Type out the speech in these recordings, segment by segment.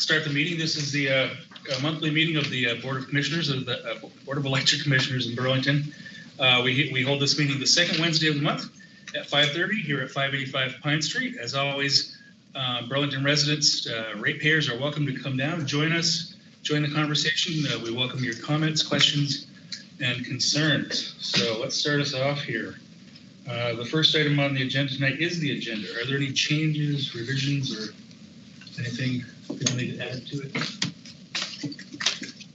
start the meeting. This is the uh, monthly meeting of the uh, Board of Commissioners of the uh, Board of Electric Commissioners in Burlington. Uh, We we hold this meeting the second Wednesday of the month at 5:30 here at 585 Pine Street. As always, uh, Burlington residents, uh, ratepayers are welcome to come down, join us, join the conversation. We welcome your comments, questions, and concerns. So let's start us off here. The first item on the agenda tonight is the agenda. Are there any changes, revisions, or anything people need to add to it?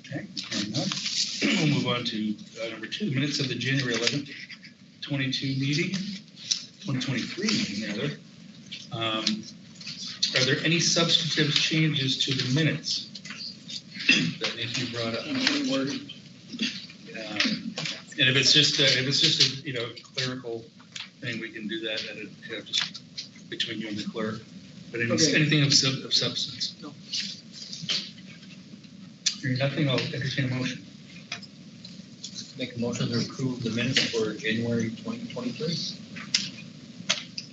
Okay. We'll move on to uh, number two, minutes of the January 11th, 22 meeting, 2023 meeting, rather. Um, Are there any substantive changes to the minutes that need to be brought up? Um, And if it's just, uh, if it's just a, you know, clerical thing, we can do that at a, you know, just between you and the clerk. But any- Okay. anything of sub, of substance? No. Hearing nothing, I'll entertain a motion. Make a motion to approve the minutes for January twenty twenty-three.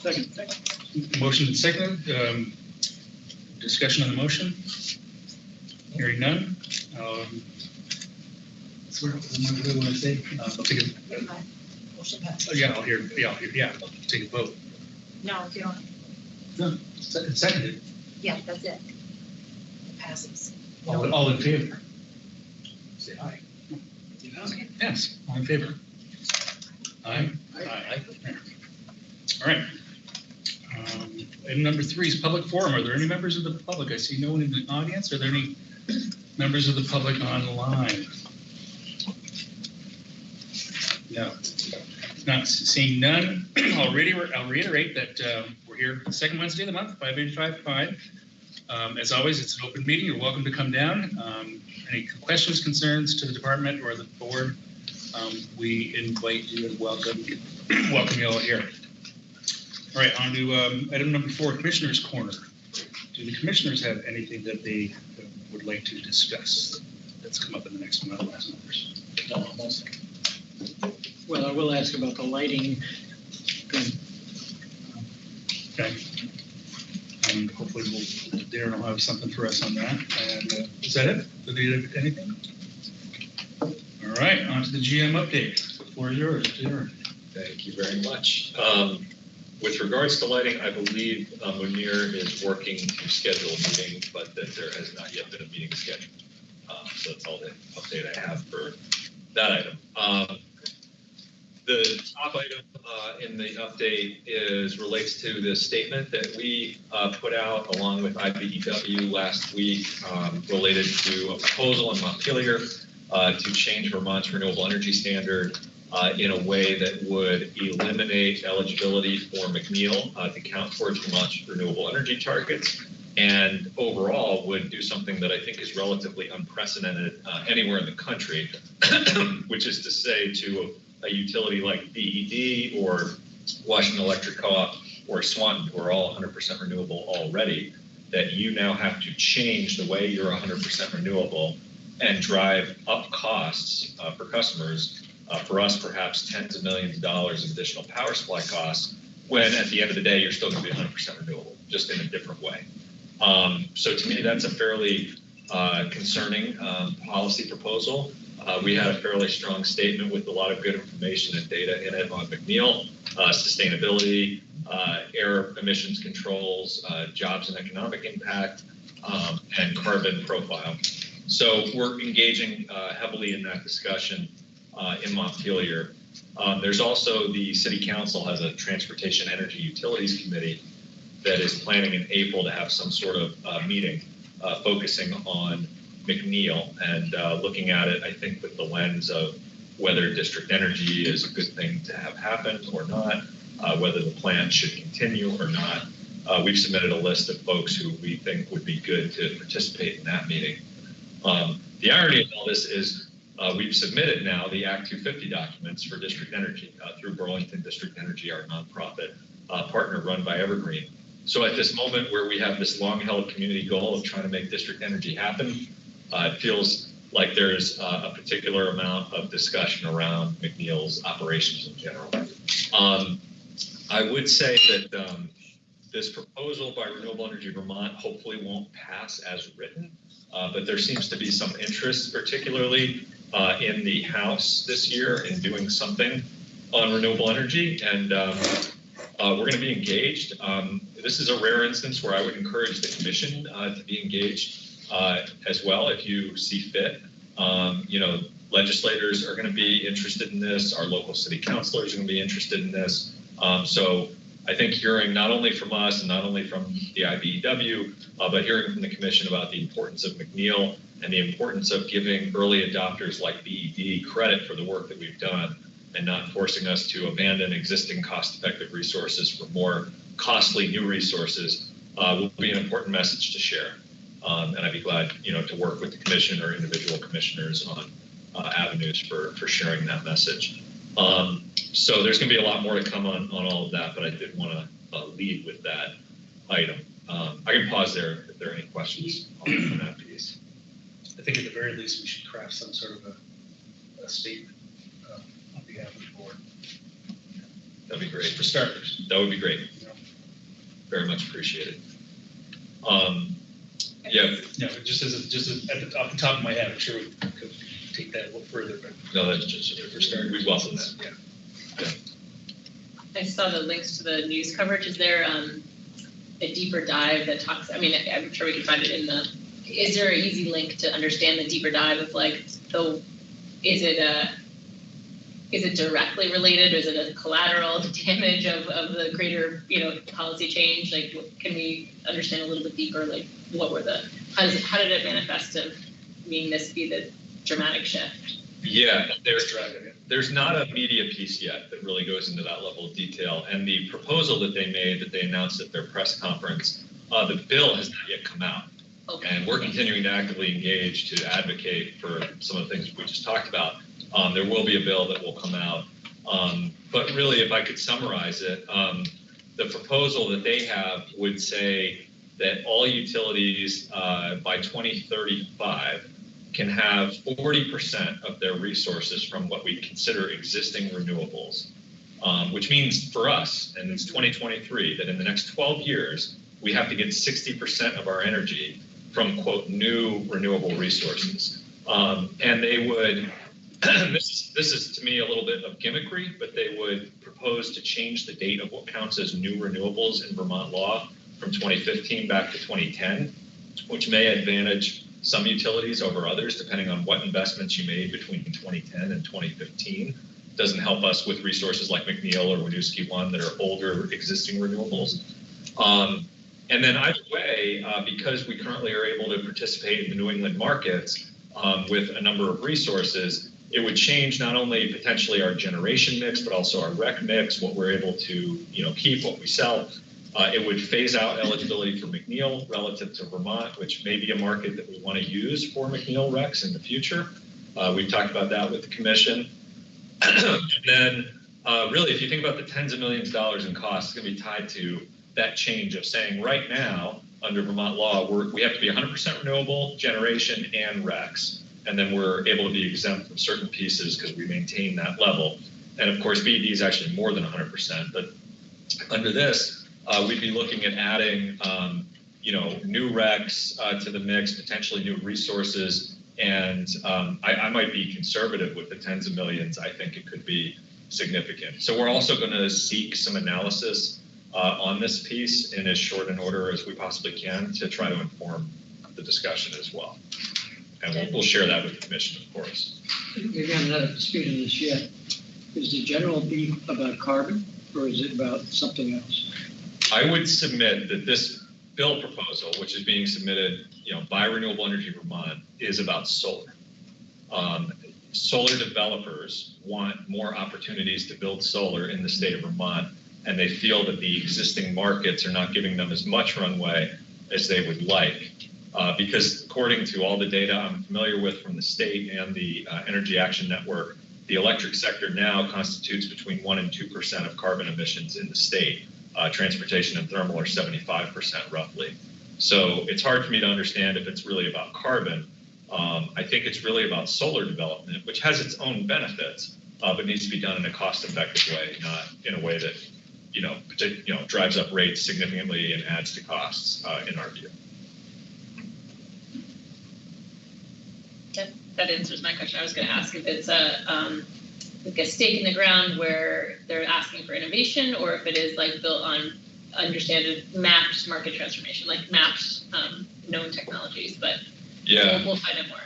Second. Motion and second, um, discussion on the motion? Hearing none. Um, so What do I want to say? Uh, I'll take it, Motion passed. oh, yeah, I'll hear, yeah, I'll hear, yeah, I'll take a vote. No, if you don't, No, second, seconded, yeah, that's it. It passes. all, all in favor? Say aye. Okay. Yes, all in favor? Aye? Aye. All right. Um, Item number three is public forum. Are there any members of the public? I see no one in the audience. Are there any members of the public online? No. Not seeing none. I'll reiterate, I'll reiterate that um, we're here the second Wednesday of the month, 585 Um, As always, it's an open meeting. You're welcome to come down. Um, Any questions, concerns to the department or the board, um, we invite you and welcome, welcome you all here. All right, on to um, item number four, Commissioners' Corner. Do the commissioners have anything that they would like to discuss that's come up in the next month, last numbers? Well, I will ask about the lighting thing. Okay. And hopefully we'll, Darren will have something for us on that. And uh, is that it? Did they have anything? All right, on to the GM update. The floor is yours, Darren. Thank you very much. Um, With regards to lighting, I believe uh, Munir is working to schedule a meeting, but that there has not yet been a meeting scheduled. Um, So that's all the update I have for that item. Um, The top item uh, in the update is, relates to the statement that we uh, put out along with IBEW last week um, related to a proposal in Montpelier uh, to change Vermont's renewable energy standard uh, in a way that would eliminate eligibility for McNeil uh, to count towards Vermont's renewable energy targets, and overall would do something that I think is relatively unprecedented uh, anywhere in the country, which is to say to a, utility like BED or Washington Electric Co-op or Swanton, who are all 100% renewable already, that you now have to change the way you're 100% renewable and drive up costs uh, for customers uh, for us, perhaps tens of millions of dollars of additional power supply costs, when at the end of the day, you're still going to be 100% renewable, just in a different way. Um, so to me, that's a fairly uh, concerning um, policy proposal. Uh, we had a fairly strong statement with a lot of good information and data in it on McNeil, uh, sustainability, uh, air emissions controls, uh, jobs and economic impact, um, and carbon profile. So we're engaging uh, heavily in that discussion uh, in Montpelier. Um, there's also the city council has a transportation energy utilities committee that is planning in April to have some sort of meeting focusing on McNeil and uh, looking at it, I think, with the lens of whether district energy is a good thing to have happen or not, uh, whether the plan should continue or not. Uh, we've submitted a list of folks who we think would be good to participate in that meeting. Um, the irony of all this is uh, we've submitted now the Act 250 documents for district energy uh, through Burlington District Energy, our nonprofit uh, partner run by Evergreen. So at this moment where we have this long-held community goal of trying to make district energy happen, it feels like there's uh, a particular amount of discussion around McNeil's operations in general. Um, I would say that um, this proposal by Renewable Energy Vermont hopefully won't pass as written, uh, but there seems to be some interest, particularly uh, in the House this year in doing something on renewable energy, and um, uh, we're going to be engaged. Um, This is a rare instance where I would encourage the commission uh, to be engaged uh, as well if you see fit. Um, You know, legislators are going to be interested in this, our local city councilors are going to be interested in this. Um, So I think hearing not only from us and not only from the IBEW, uh, but hearing from the commission about the importance of McNeil and the importance of giving early adopters like BED credit for the work that we've done and not forcing us to abandon existing cost-effective resources for more costly new resources uh, will be an important message to share. Um, and I'd be glad, you know, to work with the commission or individual commissioners on uh, avenues for, for sharing that message. Um, so there's going to be a lot more to come on, on all of that, but I did want to uh, lead with that item. Um, I can pause there if there are any questions on, that piece. I think at the very least, we should craft some sort of a, a statement uh, on behalf of the board, That'd be great. for starters. That would be great. know. Very much appreciated. Um, yeah, Yeah, but just as, a- just as- at the, off the top of my head, I'm sure we could take that a little further, but no, that's just, for starters. we welcome that. Yeah. I saw the links to the news coverage. Is there um, a deeper dive that talks? I mean, I'm sure we can find it in the. Is there an easy link to understand the deeper dive of like the? Is it a? Is it directly related? Or is it a collateral damage of, of the greater you know policy change? Like, can we understand a little bit deeper? Like, what were the? How does it, how did it manifest of being this be the dramatic shift? Yeah, there's, there's not a media piece yet that really goes into that level of detail. And the proposal that they made, that they announced at their press conference, uh, the bill has not yet come out. Okay. And we're continuing to actively engage to advocate for some of the things we just talked about. Um, there will be a bill that will come out. Um, but really, if I could summarize it, um, the proposal that they have would say that all utilities uh, by 2035 can have 40% of their resources from what we consider existing renewables, um, which means for us, and it's 2023, that in the next 12 years, we have to get 60% of our energy from quote new renewable resources. Um, and they would, this is, this is to me a little bit of gimmickry, but they would propose to change the date of what counts as new renewables in Vermont law from 2015 back to 2010, which may advantage some utilities over others, depending on what investments you made between 2010 and 2015. Doesn't help us with resources like McNeil or Winooski One that are older existing renewables. Um, and then either way, uh, because we currently are able to participate in the New England markets um, with a number of resources, it would change not only potentially our generation mix, but also our rec mix, what we're able to you know keep, what we sell. Uh, it would phase out eligibility for McNeil relative to Vermont, which may be a market that we want to use for McNeil recs in the future. Uh, we've talked about that with the commission. and then, uh, really, if you think about the tens of millions of dollars in costs, it's going to be tied to that change of saying right now, under Vermont law, we're, we have to be 100% renewable generation and recs. And then we're able to be exempt from certain pieces because we maintain that level. And of course, BED is actually more than 100%. But under this, uh, we'd be looking at adding, um, you know, new recs uh, to the mix, potentially new resources. And um, I, I might be conservative with the tens of millions. I think it could be significant. So we're also going to seek some analysis uh, on this piece in as short an order as we possibly can to try to inform the discussion as well. And we'll, we'll share that with the commission, of course. Maybe I'm not up to speed on this yet. Is the general beef about carbon or is it about something else? I would submit that this bill proposal, which is being submitted, you know, by Renewable Energy Vermont, is about solar. Um, solar developers want more opportunities to build solar in the state of Vermont, and they feel that the existing markets are not giving them as much runway as they would like. Uh, because according to all the data I'm familiar with from the state and the uh, Energy Action Network, the electric sector now constitutes between 1% and 2% of carbon emissions in the state. Uh, transportation and thermal are 75% roughly. So it's hard for me to understand if it's really about carbon. Um, I think it's really about solar development, which has its own benefits, uh, but needs to be done in a cost effective way, not in a way that you know, you know, drives up rates significantly and adds to costs, uh, in our view. That answers my question. I was gonna ask if it's a, um, like a stake in the ground where they're asking for innovation, or if it is like built on understanded mapped market transformation, like mapped, um, known technologies, but we'll, we'll find out more.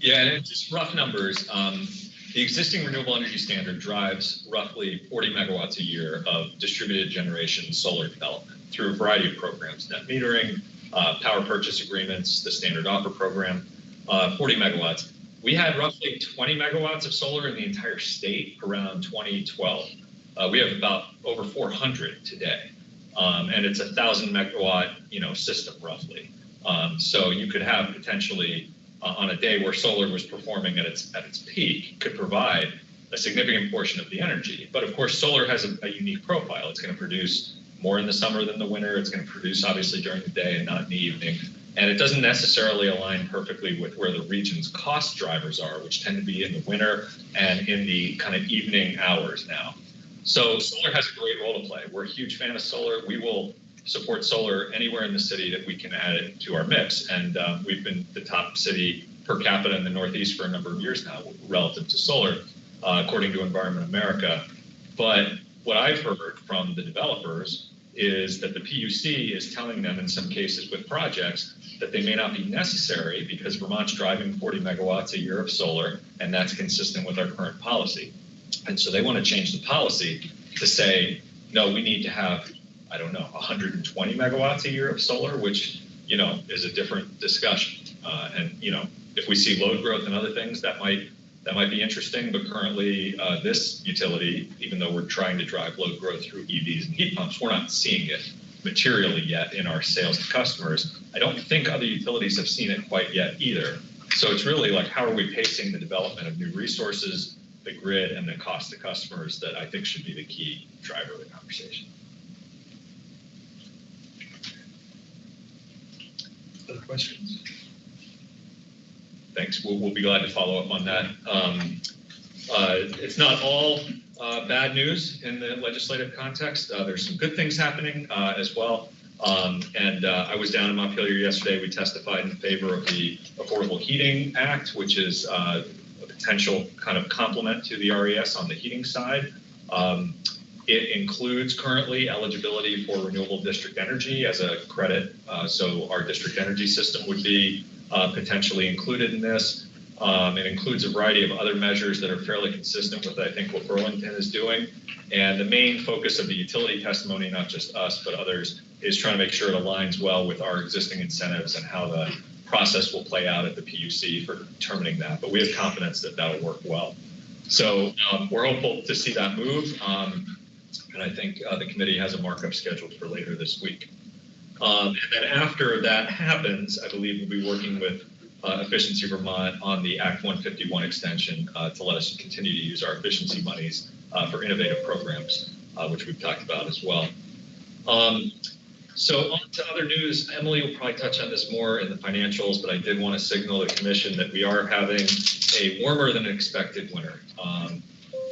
Yeah, and it's just rough numbers. Um, the existing renewable energy standard drives roughly 40 megawatts a year of distributed generation solar development through a variety of programs, net metering, uh, power purchase agreements, the standard offer program, uh, 40 megawatts. We had roughly 20 megawatts of solar in the entire state around 2012. Uh, we have about over 400 today, um, and it's a thousand megawatt, you know, system roughly. Um, so you could have potentially uh, on a day where solar was performing at its at its peak could provide a significant portion of the energy. But of course, solar has a, a unique profile. It's going to produce more in the summer than the winter. It's going to produce obviously during the day and not in the evening. And it doesn't necessarily align perfectly with where the region's cost drivers are, which tend to be in the winter and in the kind of evening hours now. So solar has a great role to play. We're a huge fan of solar. We will support solar anywhere in the city that we can add it to our mix. And um, we've been the top city per capita in the Northeast for a number of years now relative to solar, uh, according to Environment America. But what I've heard from the developers is that the PUC is telling them in some cases with projects that they may not be necessary because Vermont's driving 40 megawatts a year of solar, and that's consistent with our current policy. And so they want to change the policy to say, no, we need to have I don't know, 120 megawatts a year of solar, which, you know, is a different discussion. Uh, and, you know, if we see load growth and other things, that might that might be interesting. But currently, uh, this utility, even though we're trying to drive load growth through EVs and heat pumps, we're not seeing it materially yet in our sales to customers. I don't think other utilities have seen it quite yet either. So it's really like how are we pacing the development of new resources, the grid, and the cost to customers that I think should be the key driver of the conversation. Other questions? Thanks. We'll, we'll be glad to follow up on that. Um, uh, it's not all uh, bad news in the legislative context. Uh, there's some good things happening uh, as well. Um, and uh, I was down in Montpelier yesterday. We testified in favor of the Affordable Heating Act, which is uh, a potential kind of complement to the RES on the heating side. Um, it includes currently eligibility for renewable district energy as a credit. So our district energy system would be uh, potentially included in this. Um, it includes a variety of other measures that are fairly consistent with, I think, what Burlington is doing. And the main focus of the utility testimony, not just us, but others, is trying to make sure it aligns well with our existing incentives and how the process will play out at the PUC for determining that. But we have confidence that that'll work well. So um, we're hopeful to see that move. Um, and I think uh, the committee has a markup scheduled for later this week. Um, and then after that happens, I believe we'll be working with uh, Efficiency Vermont on the Act 151 extension uh, to let us continue to use our efficiency monies uh, for innovative programs, uh, which we've talked about as well. Um, so on to other news. Emily will probably touch on this more in the financials, but I did want to signal the commission that we are having a warmer than expected winter. Um,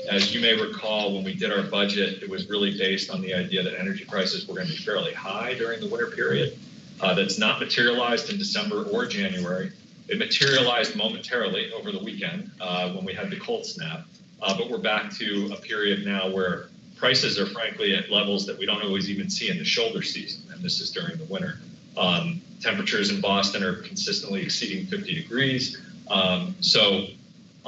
as you may recall, when we did our budget, it was really based on the idea that energy prices were going to be fairly high during the winter period. Uh, that's not materialized in December or January. It materialized momentarily over the weekend uh, when we had the cold snap, uh, but we're back to a period now where prices are frankly at levels that we don't always even see in the shoulder season, and this is during the winter. Um, temperatures in Boston are consistently exceeding 50 degrees. Um, so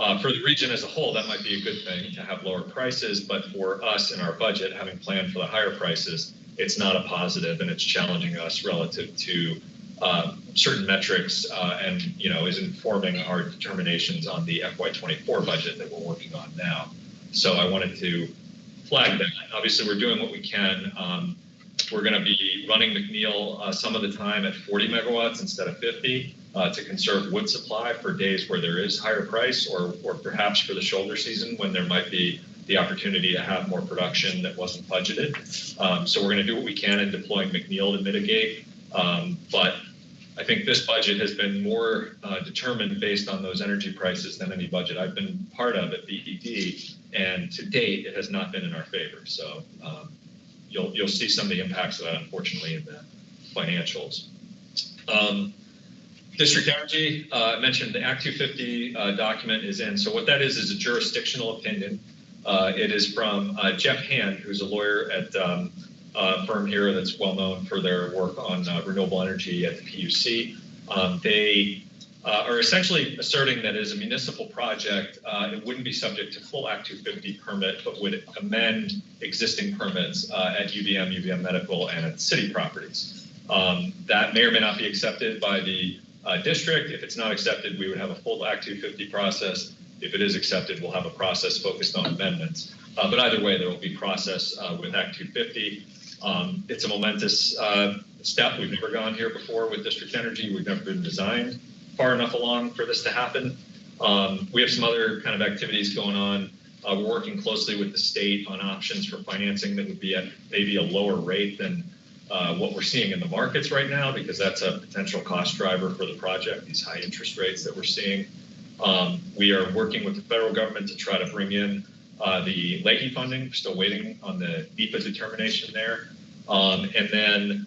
uh, for the region as a whole, that might be a good thing to have lower prices, but for us in our budget, having planned for the higher prices, it's not a positive and it's challenging us relative to uh, certain metrics uh, and, you know, is informing our determinations on the FY24 budget that we're working on now. So I wanted to flag that. Obviously, we're doing what we can. Um, we're going to be running McNeil uh, some of the time at 40 megawatts instead of 50 uh, to conserve wood supply for days where there is higher price or, or perhaps for the shoulder season when there might be the opportunity to have more production that wasn't budgeted. Um, so we're going to do what we can in deploying McNeil to mitigate. Um, but I think this budget has been more uh, determined based on those energy prices than any budget I've been part of at BED. And to date, it has not been in our favor. So um, you'll, you'll see some of the impacts of that unfortunately in the financials. District Energy, uh, mentioned the Act 250 uh, document is in. So what that is, is a jurisdictional opinion. Uh, It is from uh, Jeff Hand, who's a lawyer at um, a firm here that's well-known for their work on uh, renewable energy at the PUC. Um, They uh, are essentially asserting that as a municipal project, uh, it wouldn't be subject to full Act 250 permit, but would amend existing permits uh, at UVM, UVM Medical, and at city properties. Um, That may or may not be accepted by the uh, district. If it's not accepted, we would have a full Act 250 process. If it is accepted, we'll have a process focused on amendments. Uh, But either way, there will be process uh, with Act 250. Um, It's a momentous uh, step. We've never gone here before with district energy. We've never been designed far enough along for this to happen. Um, We have some other kind of activities going on. Uh, We're working closely with the state on options for financing that would be at maybe a lower rate than uh, what we're seeing in the markets right now, because that's a potential cost driver for the project, these high interest rates that we're seeing. Um, We are working with the federal government to try to bring in uh, the Leahy funding, We're still waiting on the NEPA determination there. Um, And then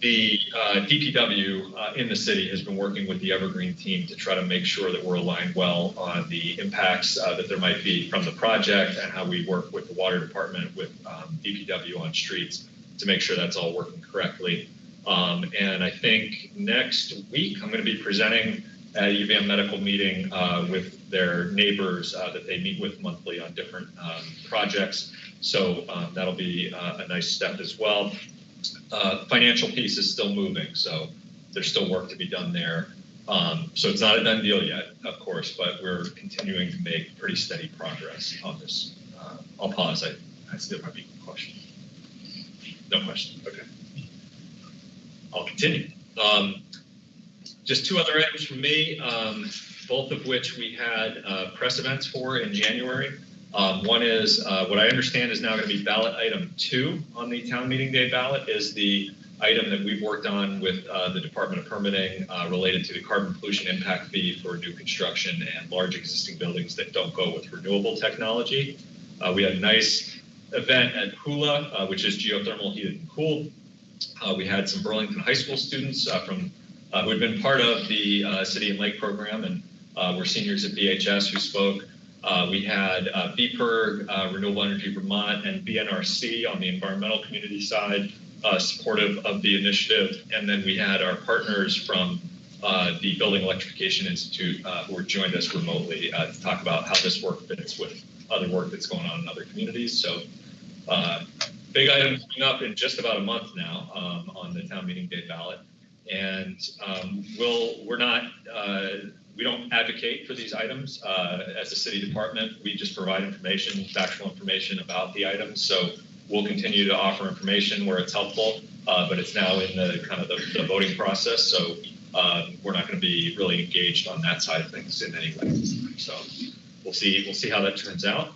the uh, DPW uh, in the city has been working with the Evergreen team to try to make sure that we're aligned well on the impacts uh, that there might be from the project and how we work with the water department, with um, DPW on streets to make sure that's all working correctly. Um, And I think next week, I'm going to be presenting at a UVM medical meeting uh, with their neighbors uh, that they meet with monthly on different um, projects. So um, that'll be uh, a nice step as well. Uh, Financial piece is still moving, so there's still work to be done there. Um, So it's not a done deal yet, of course, but we're continuing to make pretty steady progress on this. Uh, I'll pause, I, I still might be a question. No question, okay. I'll continue. Um, Just two other items from me, um, both of which we had uh, press events for in January. Um, One is, uh, what I understand is now going to be ballot item two on the town meeting day ballot is the item that we've worked on with uh, the Department of Permitting uh, related to the carbon pollution impact fee for new construction and large existing buildings that don't go with renewable technology. Uh, We had nice event at Hula, uh, which is geothermal heated and cooled. Uh, We had some Burlington High School students uh, from, uh, who had been part of the uh, City and Lake program and were seniors at BHS who spoke. We had uh, VPIRG, Renewable Energy Vermont, and VNRC on the environmental community side supportive of the initiative. And then we had our partners from uh, the Building Electrification Institute uh, who joined us remotely uh, to talk about how this work fits with other work that's going on in other communities. So uh, big item coming up in just about a month now um, on the town meeting day ballot. And um, we'll, we're not, uh, we don't advocate for these items uh, as a city department. We just provide information, factual information about the items. So we'll continue to offer information where it's helpful, uh, but it's now in the kind of the, the voting process. So um, we're not going to be really engaged on that side of things in any way. So we'll see, we'll see how that turns out.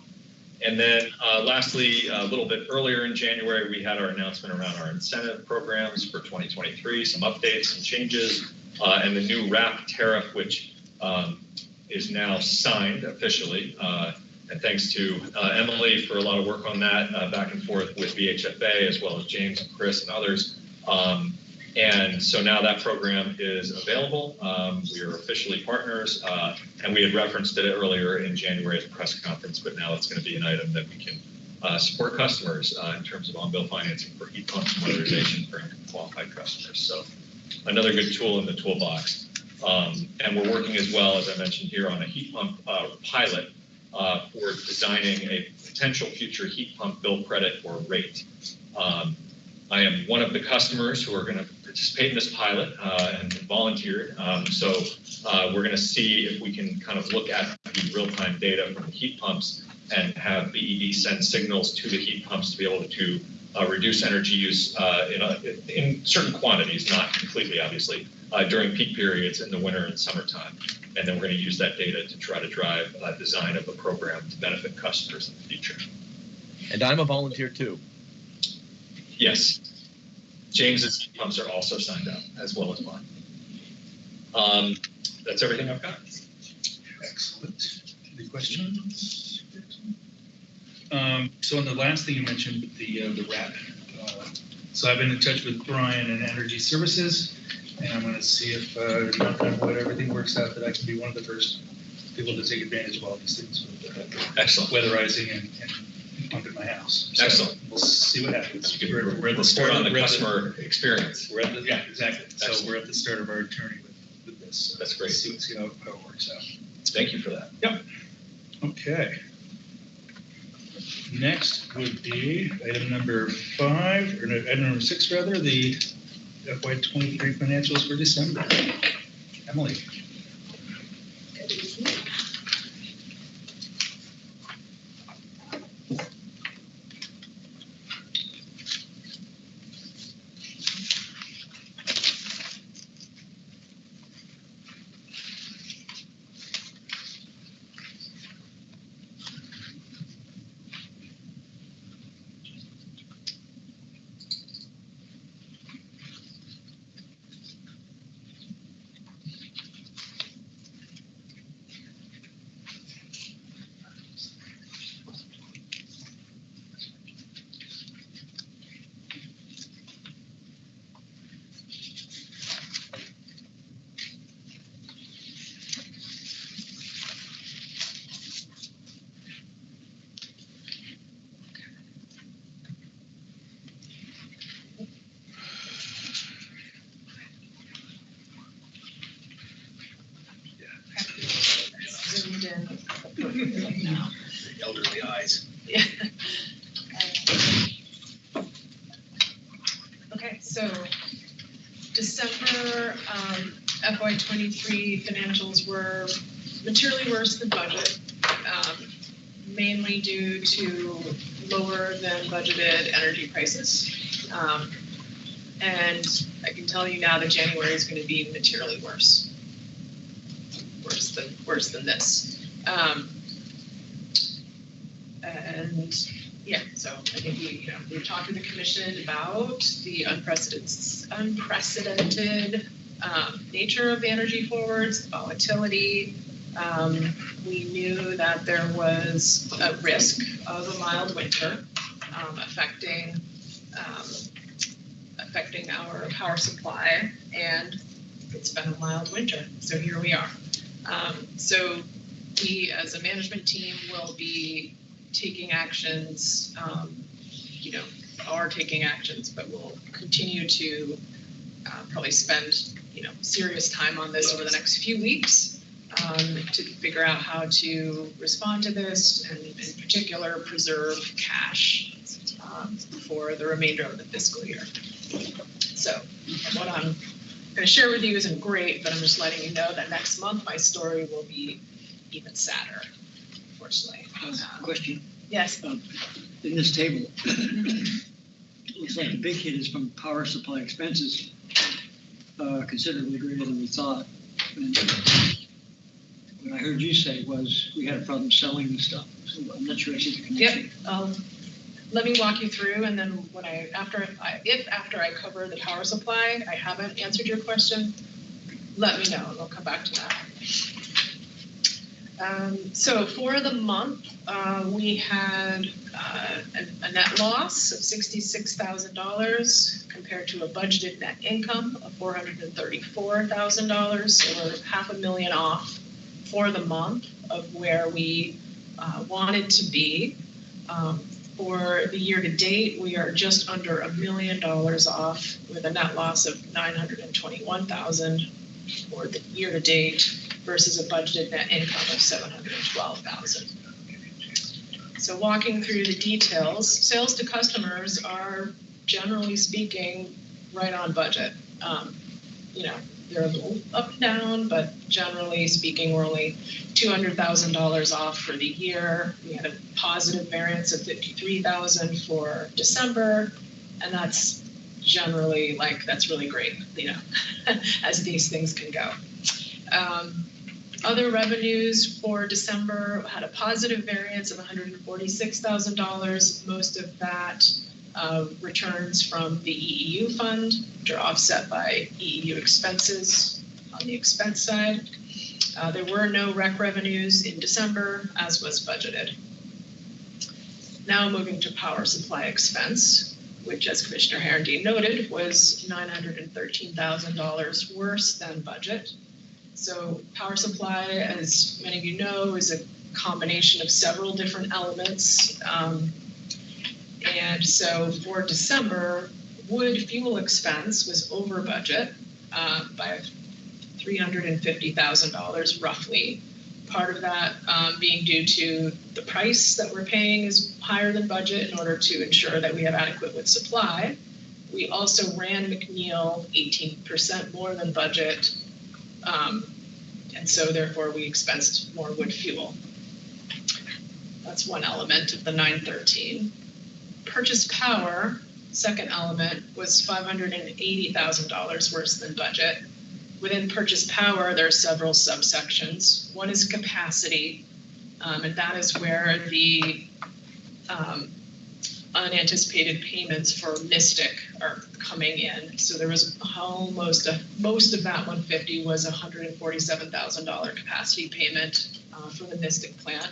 And then uh, lastly, a little bit earlier in January, we had our announcement around our incentive programs for 2023, some updates, some changes, uh, and the new RAP tariff, which um, is now signed officially. Uh, and thanks to uh, Emily for a lot of work on that, uh, back and forth with VHFA, as well as James and Chris and others. Um, and so now that program is available. Um, we are officially partners, uh, and we had referenced it earlier in January at the press conference, but now it's going to be an item that we can uh, support customers uh, in terms of on-bill financing for heat pumps modernization for qualified customers. So another good tool in the toolbox. Um, and we're working as well, as I mentioned here, on a heat pump uh, pilot uh, for designing a potential future heat pump bill credit or rate. Um, I am one of the customers who are going to participate in this pilot uh, and volunteered. Um, so uh, we're going to see if we can kind of look at the real-time data from the heat pumps and have BED send signals to the heat pumps to be able to uh, reduce energy use uh, in, a, in certain quantities, not completely, obviously, uh, during peak periods in the winter and summertime. And then we're going to use that data to try to drive uh, design of a program to benefit customers in the future. And I'm a volunteer too. Yes. James's pumps are also signed up, as well as mine. Um, that's everything I've got. Excellent. Any questions? Um, so on the last thing you mentioned, the, uh, the RAP, So I've been in touch with Brian and Energy Services, and I'm gonna see if, uh, knock on wood, everything works out, that I can be one of the first people to take advantage of all these things with uh, Excellent. weatherizing and, and my house. So Excellent. We'll see what happens. You We're, can we're at the report start. on the customer experience. We're at the, yeah, exactly. So Excellent. we're at the start of our journey with, with this. So That's great. See, see how, how it works out. Thank you for that. Yep. Okay. Next would be item number five, or no, item number six rather, the FY twenty-three financials for December. Emily, 2023 financials were materially worse than budget, um, mainly due to lower than budgeted energy prices. Um, and I can tell you now that January is going to be materially worse, worse than worse than this. Um, and yeah, so I think we, you know, we've talked to the commission about the unprecedented, unprecedented um, nature of the energy forwards, volatility. Um, we knew that there was a risk of a mild winter um, affecting, um, affecting our power supply, and it's been a mild winter, so here we are. Um, so we, as a management team, will be taking actions, um, you know, are taking actions, but we'll continue to uh, probably spend, you know, serious time on this over the next few weeks um, to figure out how to respond to this and in particular preserve cash um, for the remainder of the fiscal year. So what I'm going to share with you isn't great, but I'm just letting you know that next month my story will be even sadder, unfortunately. Uh, Question, Yes. in this table, looks like the big hit is from power supply expenses, uh, considerably greater than we thought. And What I heard you say was we had a problem selling the stuff, so I'm not sure I see the connection. Um, let me walk you through and then when I, after, I if after I cover the power supply, I haven't answered your question, let me know and we'll come back to that. Um, so for the month, uh, we had, uh, a, a net loss of sixty-six thousand dollars compared to a budgeted net income of four hundred and thirty-four thousand dollars, so we're half a million off for the month of where we, uh, wanted to be. Um, for the year to date, we are just under a million dollars off with a net loss of nine hundred and twenty-one thousand for the year to date versus a budgeted net income of seven hundred and twelve thousand. So walking through the details, sales to customers are generally speaking right on budget. Um, you know, they're a little up and down, but generally speaking, we're only two hundred thousand dollars off for the year. We had a positive variance of fifty-three thousand for December, and that's generally like that's really great, you know, as these things can go. Um, other revenues for December had a positive variance of one hundred and forty-six thousand dollars. Most of that uh, returns from the EEU fund, which are offset by EEU expenses on the expense side. Uh, there were no rec revenues in December, as was budgeted. Now moving to power supply expense. which as Commissioner Herendeen noted, was nine hundred and thirteen thousand dollars worse than budget. So power supply, as many of you know, is a combination of several different elements. Um, And so for December, wood fuel expense was over budget uh, by three hundred and fifty thousand dollars roughly. Part of that um, being due to the price that we're paying is higher than budget in order to ensure that we have adequate wood supply. We also ran McNeil eighteen percent more than budget. Um, And so therefore, we expensed more wood fuel. That's one element of the nine thirteen. Purchase power, second element, was five hundred and eighty thousand dollars worse than budget. Within purchase power, there are several subsections. One is capacity, um, and that is where the um, unanticipated payments for Mystic are coming in. So there was almost a, most of that one fifty was a hundred and forty-seven thousand dollar capacity payment uh, for the Mystic plant.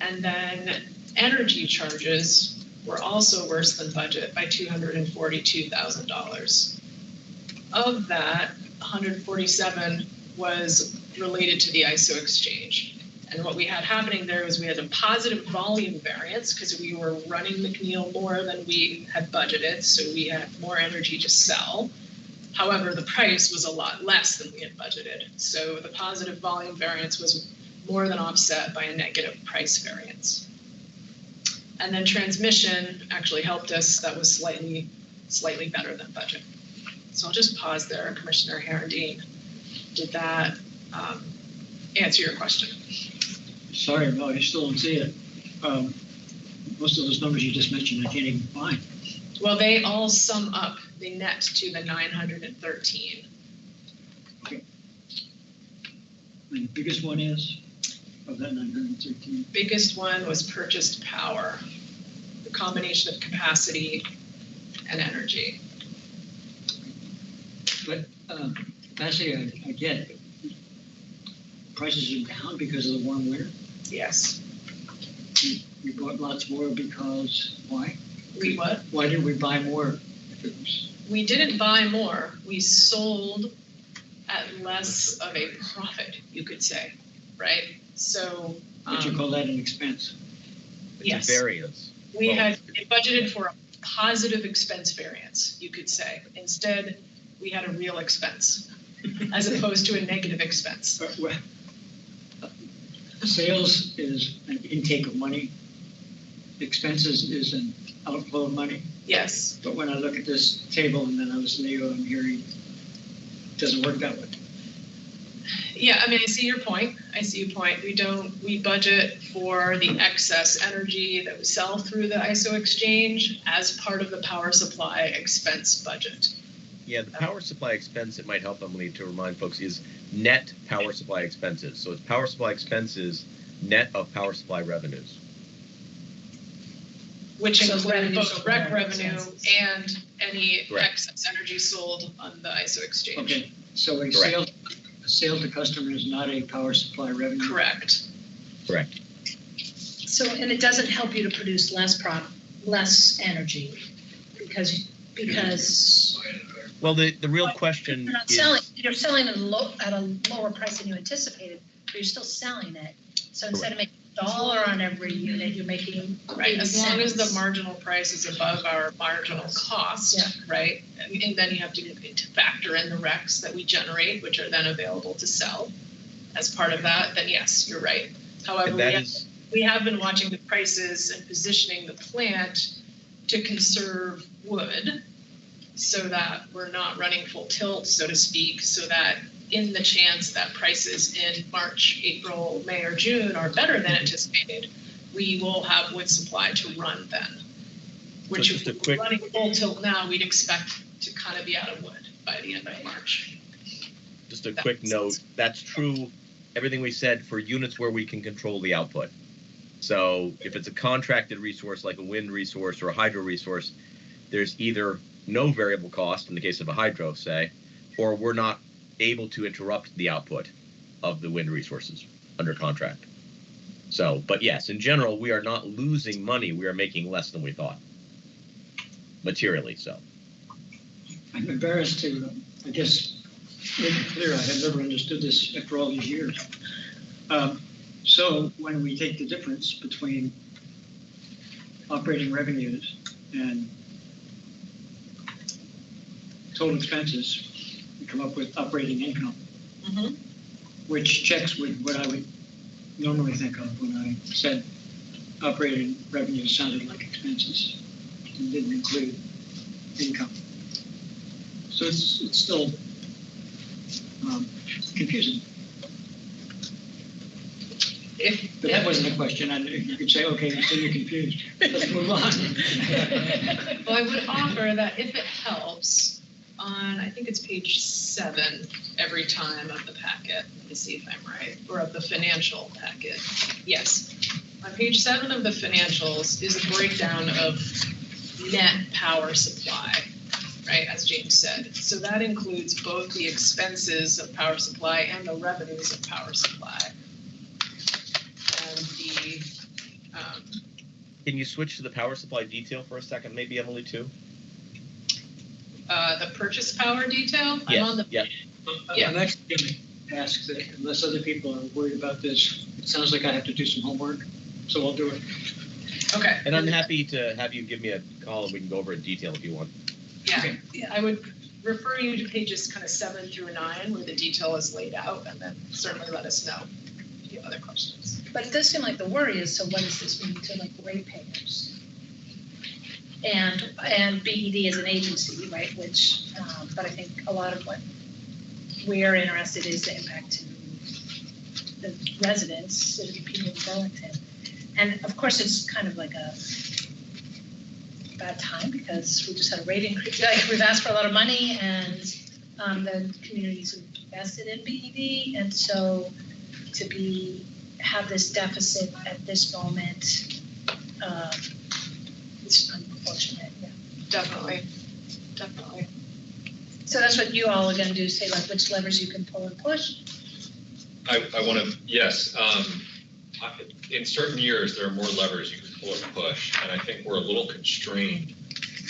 And then energy charges were also worse than budget by two hundred and forty-two thousand dollars. Of that, 147 was related to the ISO exchange. And what we had happening there was we had a positive volume variance because we were running McNeil more than we had budgeted, so we had more energy to sell. However, the price was a lot less than we had budgeted. So the positive volume variance was more than offset by a negative price variance. And then transmission actually helped us. That was slightly, slightly better than budget. So I'll just pause there, Commissioner Herendeen. Did that um, answer your question? Sorry, no, I still don't see it. Um, Most of those numbers you just mentioned, I can't even find. Well, they all sum up, the net to the 913. Okay. And the biggest one is, of that nine hundred and thirteen, Biggest one was purchased power, the combination of capacity and energy. but, um, capacity, I, I get. Prices are down because of the warm winter. Yes. We bought lots more because, why? We what? Why didn't we buy more? If it was, We didn't buy more, we sold at less of a profit, you could say, right? So, would you um, call that an expense? It's yes. a variance. We Well- had budgeted for a positive expense variance, you could say. Instead, we had a real expense as opposed to a negative expense. Uh, well, Sales is an intake of money. Expenses is an outflow of money. Yes, But when I look at this table and then I listen to you, I'm hearing, it doesn't work that way. yeah, I mean, I see your point. I see your point. We don't, we budget for the excess energy that we sell through the ISO exchange as part of the power supply expense budget. Yeah, the power supply expense, it might help Emily to remind folks, is net power supply expenses. So it's power supply expenses net of power supply revenues. Which So include revenue both sold rec and revenue expenses. and any Correct. excess energy sold on the ISO exchange. Okay, so a Correct. sale, a sale to customer is not a power supply revenue? Correct. Correct. So, and it doesn't help you to produce less prop, less energy, because, because Well, the, the real question you're not is. selling, you're selling at a low, at a lower price than you anticipated, but you're still selling it. So instead of making a dollar on every unit, you're making Right, as long as the marginal price is above our marginal cost, right? And and then you have to to factor in the recs that we generate, which are then available to sell. As part of that, then yes, you're right. However, And we that have, is, we have been watching the prices and positioning the plant to conserve wood so that we're not running full tilt, so to speak, so that in the chance that prices in March, April, May, or June are better than anticipated, we will have wood supply to run then. Which just if a we're quick- running full tilt now, we'd expect to kind of be out of wood by the end of March. just a that quick note, sense. that's true, everything we said for units where we can control the output. So if it's a contracted resource like a wind resource or a hydro resource, there's either no variable cost in the case of a hydro, say, or we're not able to interrupt the output of the wind resources under contract. So, but yes, in general, we are not losing money, we are making less than we thought. materially so. I'm embarrassed to, I guess, make it clear, I have never understood this after all these years. Um, So when we take the difference between operating revenues and total expenses, we come up with operating income, Mhm. which checks with what I would normally think of when I said operating revenues sounded like expenses and didn't include income. So it's, it's still um, confusing. If, But that wasn't a question, and you could say, okay, so you're confused, let's move on. Well, I would offer that if it helps, on, I think it's page seven, every time of the packet, let me see if I'm right, or of the financial packet, yes. On page seven of the financials is a breakdown of net power supply, right, as James said. So that includes both the expenses of power supply and the revenues of power supply. And the, um, Can you switch to the power supply detail for a second, maybe Emily too? Uh, the purchase power detail, I'm on the Yeah, Yeah. I'm actually going to ask that unless other people are worried about this, it sounds like I have to do some homework, so I'll do it. Okay. and I'm happy to have you give me a call and we can go over in detail if you want. Yeah, Okay. yeah, I would refer you to pages kind of seven through nine where the detail is laid out and then certainly let us know if you have other questions. But it does seem like the worry is, so what does this mean to like ratepayers? And, and BED as an agency, right, which, um, but I think a lot of what we're interested is the impact to the residents, the people of Burlington. And of course, it's kind of like a bad time because we just had a rate increase, like, we've asked for a lot of money and, um, the communities have invested in BED, and so to be, have this deficit at this moment, um, it's unfortunate, yeah. Definitely, definitely. So that's what you all are gonna do, say like which levers you can pull and push? I, I want to, yes, um, I- in certain years, there are more levers you can pull or push, and I think we're a little constrained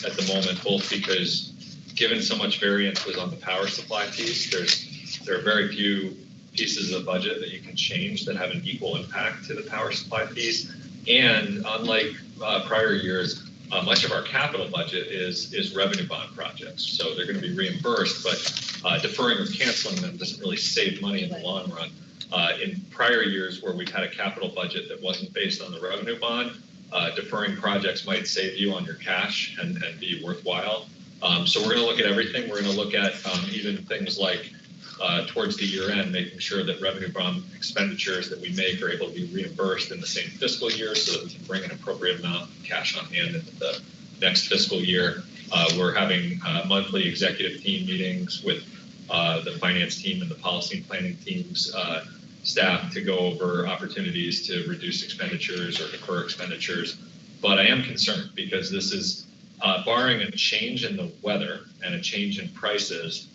at the moment, both because given so much variance was on the power supply piece, there's, there are very few pieces of the budget that you can change that have an equal impact to the power supply piece. And unlike, uh, prior years, uh, much of our capital budget is, is revenue bond projects. So they're gonna be reimbursed, but, uh, deferring or canceling them doesn't really save money in the long run. Uh, in prior years where we've had a capital budget that wasn't based on the revenue bond, uh, deferring projects might save you on your cash and, and be worthwhile. Um, so we're gonna look at everything. We're gonna look at, um, even things like, uh, towards the year end, making sure that revenue bond expenditures that we make are able to be reimbursed in the same fiscal year so that we can bring an appropriate amount of cash on hand into the next fiscal year. Uh, we're having, uh, monthly executive team meetings with, uh, the finance team and the policy and planning teams, uh, staff to go over opportunities to reduce expenditures or defer expenditures. But I am concerned because this is, uh, barring a change in the weather and a change in prices,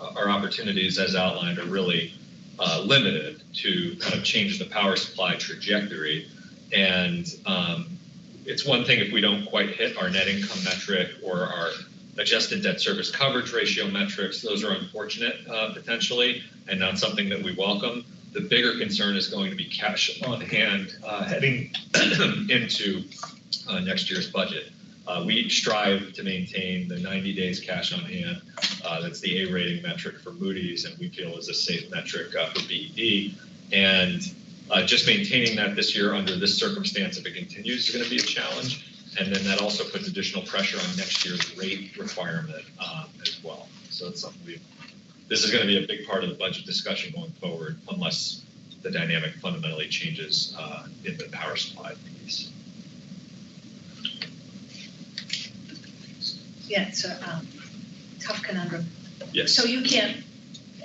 our opportunities as outlined are really uh, limited to kind of change the power supply trajectory. And um, it's one thing if we don't quite hit our net income metric or our adjusted debt service coverage ratio metrics. Those are unfortunate uh, potentially and not something that we welcome. The bigger concern is going to be cash on hand uh, heading into uh, next year's budget. Uh, we strive to maintain the 90 days cash on hand. Uh, that's the A rating metric for Moody's, and we feel is a safe metric uh, for BED. And uh, just maintaining that this year under this circumstance, if it continues, is going to be a challenge. And then that also puts additional pressure on next year's rate requirement um, as well. So it's something we, this is going to be a big part of the budget discussion going forward, unless the dynamic fundamentally changes uh, in the power supply piece. Yeah, it's a, um, tough conundrum. Yes. So you can't,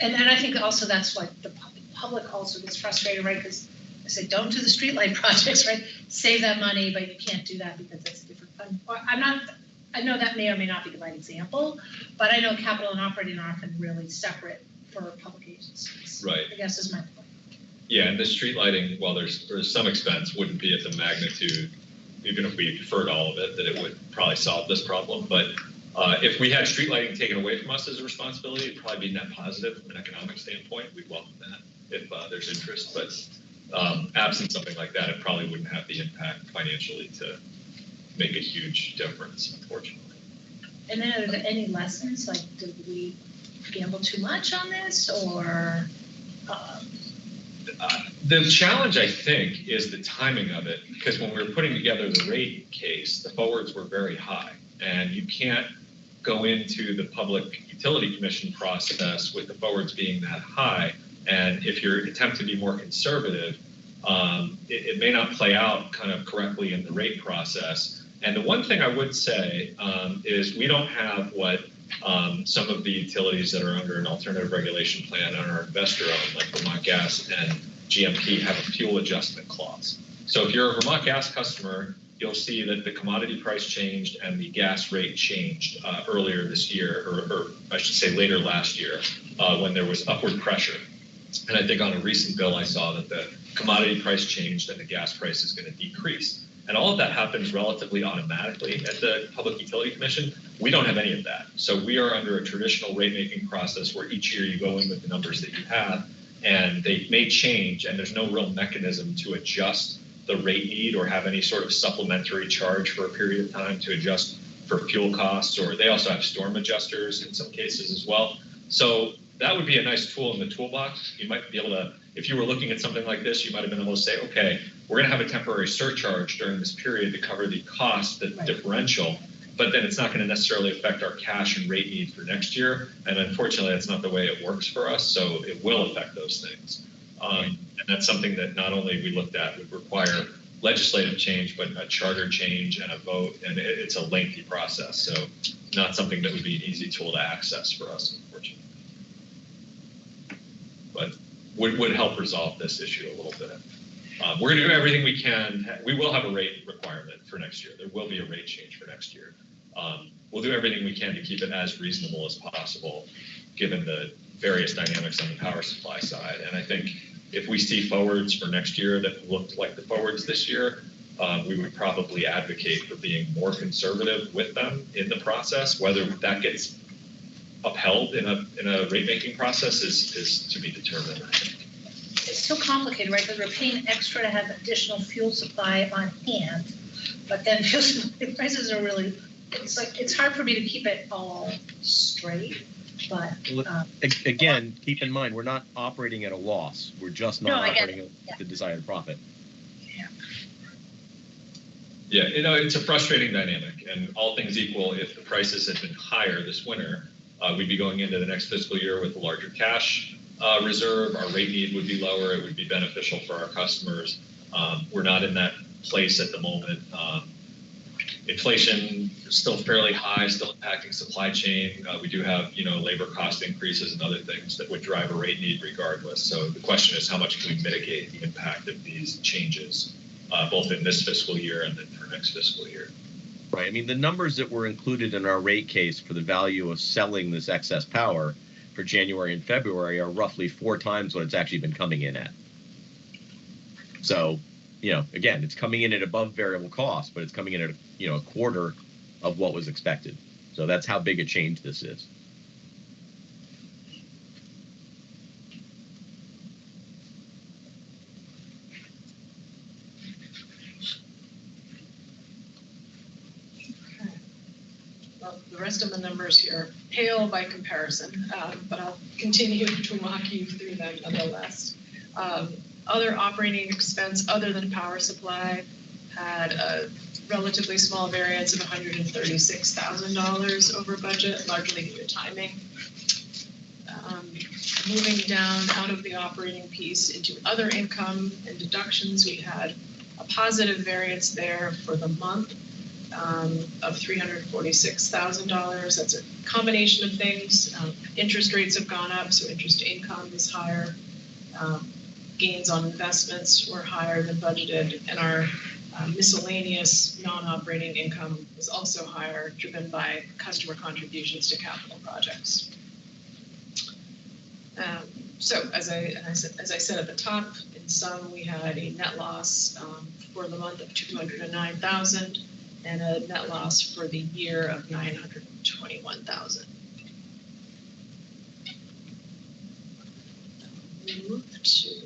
and, and I think also that's why the pub- public also gets frustrated, right? Because I say, don't do the streetlight projects, right? Save that money, but you can't do that because that's a different fund. Or I'm not, I know that may or may not be the right example, but I know capital and operating are often really separate for public agencies. Right. I guess is my point. Yeah, and the street lighting, while there's, there's some expense, wouldn't be at the magnitude even if we deferred all of it, that it would probably solve this problem. But uh, if we had street lighting taken away from us as a responsibility, it'd probably be net positive from an economic standpoint. We'd welcome that if uh, there's interest. But um, absent something like that, it probably wouldn't have the impact financially to make a huge difference, unfortunately. And then are there any lessons, like, did we gamble too much on this, or, um, Uh, The challenge, I think, is the timing of it, because when we were putting together the rate case, the forwards were very high. And you can't go into the Public Utility Commission process with the forwards being that high. And if you attempt to be more conservative, um, it, it may not play out kind of correctly in the rate process. And the one thing I would say um, is we don't have what um, some of the utilities that are under an alternative regulation plan and are investor owned, like Vermont Gas and GMP, have a fuel adjustment clause. So if you're a Vermont Gas customer, you'll see that the commodity price changed and the gas rate changed uh, earlier this year, or, or I should say later last year, uh, when there was upward pressure. And I think on a recent bill, I saw that the commodity price changed and the gas price is going to decrease. And all of that happens relatively automatically at the Public Utility Commission. We don't have any of that. So we are under a traditional rate making process where each year you go in with the numbers that you have and they may change and there's no real mechanism to adjust the rate need or have any sort of supplementary charge for a period of time to adjust for fuel costs or they also have storm adjusters in some cases as well. So that would be a nice tool in the toolbox. You might be able to, if you were looking at something like this, you might have been able to say, okay, we're going to have a temporary surcharge during this period to cover the cost, the Right. differential, but then it's not going to necessarily affect our cash and rate need for next year. And unfortunately, that's not the way it works for us. So it will affect those things. Um, and that's something that not only we looked at would require legislative change, but a charter change and a vote. And it, it's a lengthy process. So not something that would be an easy tool to access for us, unfortunately. But would, would help resolve this issue a little bit. Um, we're going to do everything we can. We will have a rate requirement for next year. There will be a rate change for next year. Um, we'll do everything we can to keep it as reasonable as possible, given the various dynamics on the power supply side. And I think if we see forwards for next year that looked like the forwards this year, um, we would probably advocate for being more conservative with them in the process. Whether that gets upheld in a in a rate making process is is to be determined. It's so complicated, right, because we're paying extra to have additional fuel supply on hand, but then fuel prices are really, it's like, it's hard for me to keep it all straight, but, um, Again, keep in mind, we're not operating at a loss. We're just not I get operating yeah. at the desired profit. Yeah, you know, it's a frustrating dynamic, and all things equal, if the prices had been higher this winter, uh, we'd be going into the next fiscal year with a larger cash uh, reserve. Our rate need would be lower. It would be beneficial for our customers. Um, we're not in that place at the moment. Um, inflation is still fairly high, still impacting supply chain. Uh, we do have, you know, labor cost increases and other things that would drive a rate need regardless. So the question is, how much can we mitigate the impact of these changes? uh, both in this fiscal year and then for next fiscal year. Right. I mean, the numbers that were included in our rate case for the value of selling this excess power for January and February are roughly four times what it's actually been coming in at. So, you know, again, it's coming in at above variable cost, but it's coming in at, you know, a quarter of what was expected. So that's how big a change this is. The rest of the numbers here pale by comparison, um, but I'll continue to walk you through them nonetheless. Um, Other operating expense, other than power supply, had a relatively small variance of $136,000 over budget, largely due to timing. Um, Moving down out of the operating piece into other income and deductions, we had a positive variance there for the month um, of $346,000. That's a combination of things. Um, Interest rates have gone up, so interest income is higher. Um, Gains on investments were higher than budgeted, and our uh, miscellaneous non-operating income was also higher, driven by customer contributions to capital projects. Um, So as I, said- as I said at the top, in sum, we had a net loss um, for the month of two hundred and a net loss for the year of nine hundred and twenty-one thousand. Move to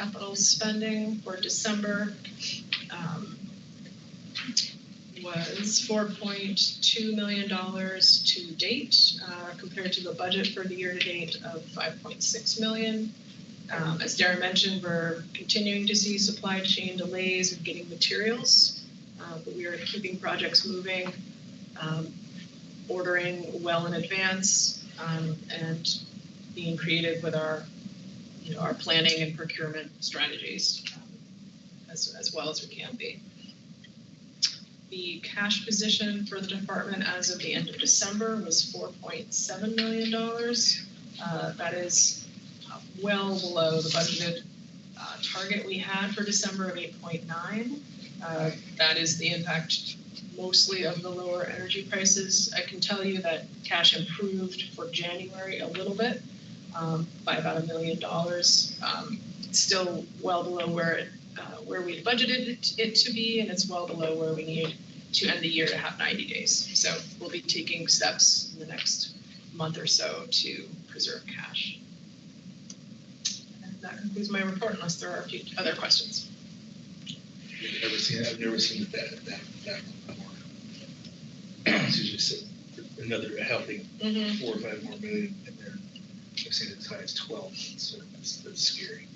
capital spending for December. um, was four point two million dollars to date, uh, compared to the budget for the year to date of five point six million. Um, as Darren mentioned, we're continuing to see supply chain delays in getting materials, uh, but we are keeping projects moving, um, ordering well in advance, um, and being creative with our, you know, our planning and procurement strategies, um, as, as well as we can be. The cash position for the department as of the end of December was four point seven million dollars. Uh, that is uh, well below the budgeted, uh, target we had for December of eight point nine. Uh, that is the impact mostly of the lower energy prices. I can tell you that cash improved for January a little bit, um, by about a million dollars. Um, still well below where it uh, where we budgeted it- it to be, and it's well below where we need to end the year to have 90 days. So we'll be taking steps in the next month or so to preserve cash. And that concludes my report, unless there are a few other questions. I've never seen, I've never seen that, that, that before. It's usually s- another healthy four or five more million in there. I've seen it as high as twelve, so that's, that's scary.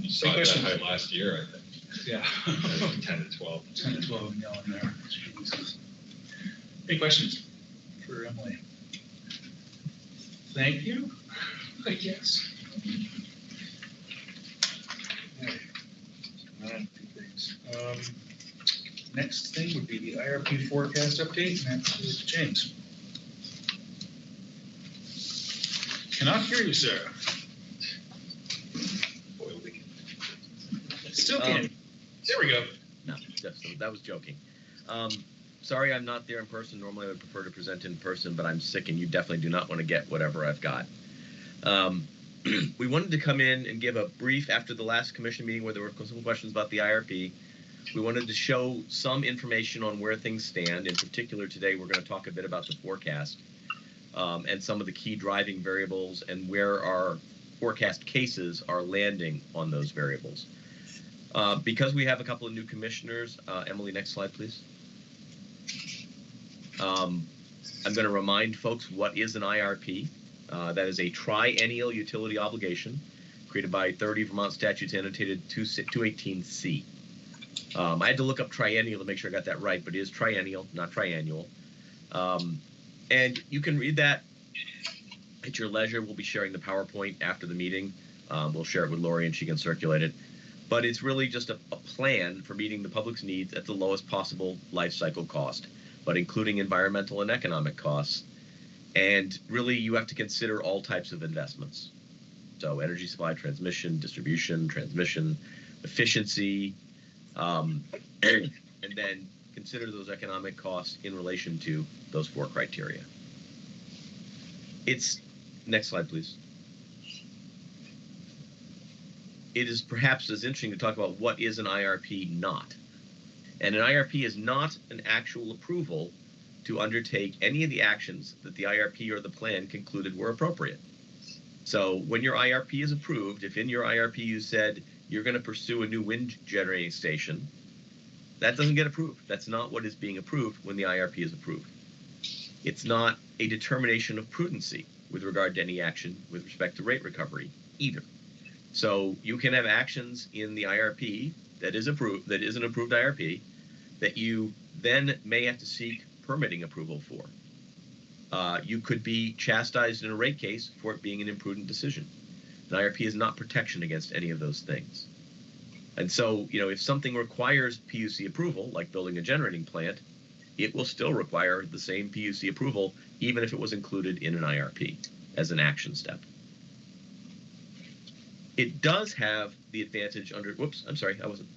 You saw it that high last year, I think, Yeah. ten to twelve. Ten to twelve gallon there. Jesus. Any questions for Emily? Thank you, I guess. Okay. Nine, two things. Um, Next thing would be the IRP forecast update, and that's with James. Cannot hear you, sir. Boy, we can- Still can't. There we go. No, that's, that was joking. Um, sorry, I'm not there in person. Normally, I would prefer to present in person, but I'm sick, and you definitely do not want to get whatever I've got. Um, we wanted to come in and give a brief after the last commission meeting where there were some questions about the IRP. We wanted to show some information on where things stand. In particular, today we're going to talk a bit about the forecast um, and some of the key driving variables and where our forecast cases are landing on those variables. Uh, because we have a couple of new commissioners, uh, Emily, next slide, please. Um, I'm going to remind folks what is an IRP. Uh, that is a triennial utility obligation created by 30 Vermont statutes annotated 218C. Um, I had to look up triennial to make sure I got that right, but it is triennial, not triannual. Um, and you can read that at your leisure. We'll be sharing the PowerPoint after the meeting. Um, we'll share it with Lori and she can circulate it but it's really just a, a plan for meeting the public's needs at the lowest possible life cycle cost, but including environmental and economic costs. And really, you have to consider all types of investments. So, energy supply, transmission, distribution, transmission, efficiency, um, and then consider those economic costs in relation to those four criteria. It's next slide, please it is perhaps as interesting to talk about what is an IRP not. And an IRP is not an actual approval to undertake any of the actions that the IRP or the plan concluded were appropriate. So when your IRP is approved, if in your IRP you said you're going to pursue a new wind generating station, that doesn't get approved. That's not what is being approved when the IRP is approved. It's not a determination of prudency with regard to any action with respect to rate recovery either. So you can have actions in the IRP that is approved, that is an approved IRP, that you then may have to seek permitting approval for. Uh, you could be chastised in a rate case for it being an imprudent decision. An IRP is not protection against any of those things. And so, you know, if something requires PUC approval, like building a generating plant, it will still require the same PUC approval, even if it was included in an IRP as an action step. It does have the advantage under, whoops, I'm sorry, I wasn't,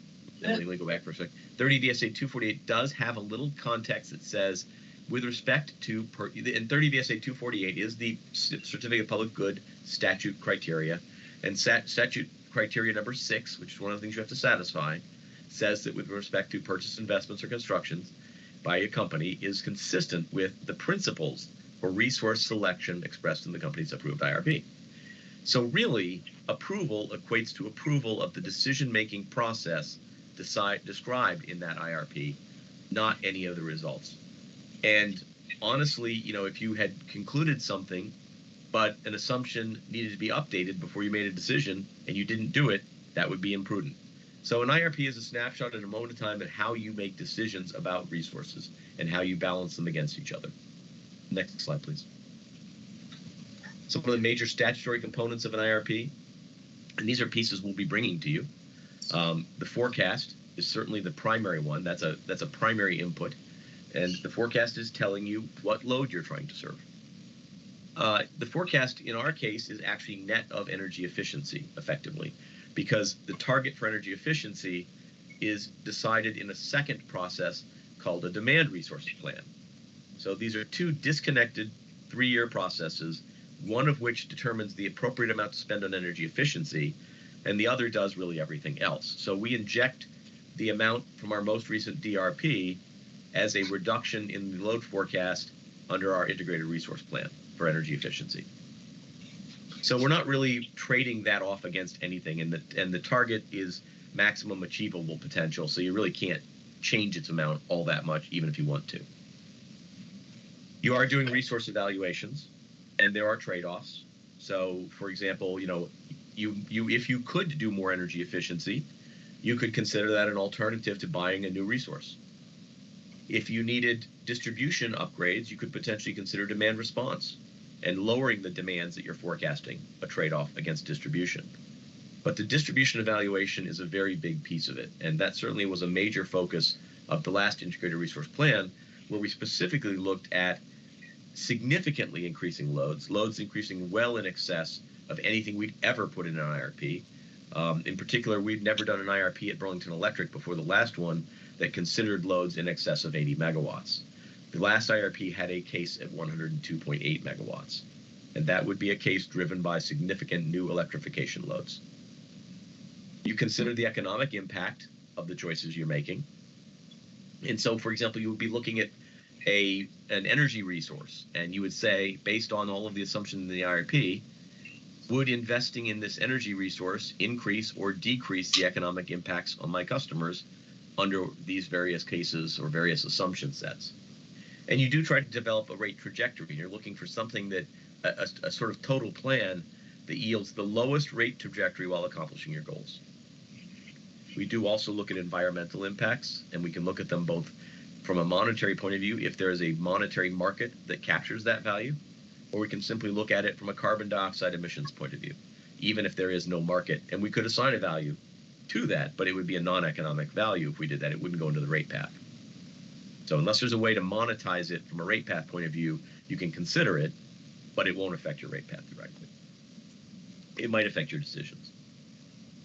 let me go back for a sec. 30 VSA 248 does have a little context that says with respect to, per, in 30 VSA 248 is the Certificate of Public Good statute criteria. And stat, statute criteria number six, which is one of the things you have to satisfy, says that with respect to purchase investments or constructions by a company is consistent with the principles for resource selection expressed in the company's approved IRP. So really, approval equates to approval of the decision-making process decide, described in that IRP, not any of the results. And honestly, you know, if you had concluded something, but an assumption needed to be updated before you made a decision and you didn't do it, that would be imprudent. So an IRP is a snapshot at a moment in time at how you make decisions about resources and how you balance them against each other. Next slide, please. Some of the major statutory components of an IRP, and these are pieces we'll be bringing to you. Um, the forecast is certainly the primary one. That's a that's a primary input, and the forecast is telling you what load you're trying to serve. Uh, the forecast in our case is actually net of energy efficiency, effectively, because the target for energy efficiency is decided in a second process called a demand resource plan. So these are two disconnected three-year processes, one of which determines the appropriate amount to spend on energy efficiency, and the other does really everything else. So we inject the amount from our most recent DRP as a reduction in the load forecast under our integrated resource plan for energy efficiency. So we're not really trading that off against anything, and the and the target is maximum achievable potential. So you really can't change its amount all that much, even if you want to. You are doing resource evaluations, and there are trade-offs. So, for example, you know, you you if you could do more energy efficiency, you could consider that an alternative to buying a new resource. If you needed distribution upgrades, you could potentially consider demand response and lowering the demands that you're forecasting, a trade-off against distribution. But the distribution evaluation is a very big piece of it, and that certainly was a major focus of the last integrated resource plan, where we specifically looked at significantly increasing loads, loads increasing well in excess of anything we'd ever put in an IRP. Um, in particular, we'd never done an IRP at Burlington Electric before the last one that considered loads in excess of 80 megawatts. The last IRP had a case at 102.8 megawatts, and that would be a case driven by significant new electrification loads. You consider the economic impact of the choices you're making. And so, for example, you would be looking at a an energy resource, and you would say, based on all of the assumptions in the IRP, would investing in this energy resource increase or decrease the economic impacts on my customers under these various cases or various assumption sets? And you do try to develop a rate trajectory. You're looking for something that a, a, a sort of total plan that yields the lowest rate trajectory while accomplishing your goals. We do also look at environmental impacts, and we can look at them both from a monetary point of view, if there is a monetary market that captures that value, or we can simply look at it from a carbon dioxide emissions point of view, even if there is no market. And we could assign a value to that, but it would be a non economic value if we did that. It wouldn't go into the rate path. So, unless there's a way to monetize it from a rate path point of view, you can consider it, but it won't affect your rate path directly. It might affect your decisions.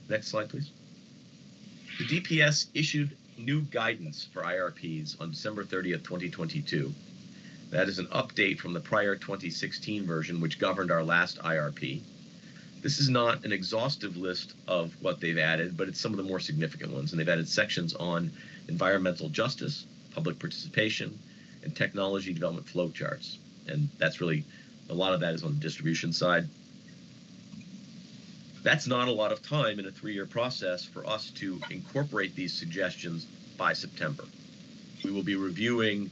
Next slide, please. The DPS issued new guidance for IRPs on December 30th, 2022. That is an update from the prior 2016 version, which governed our last IRP. This is not an exhaustive list of what they've added, but it's some of the more significant ones. And they've added sections on environmental justice, public participation, and technology development flow charts. And that's really a lot of that is on the distribution side that's not a lot of time in a three-year process for us to incorporate these suggestions by September. We will be reviewing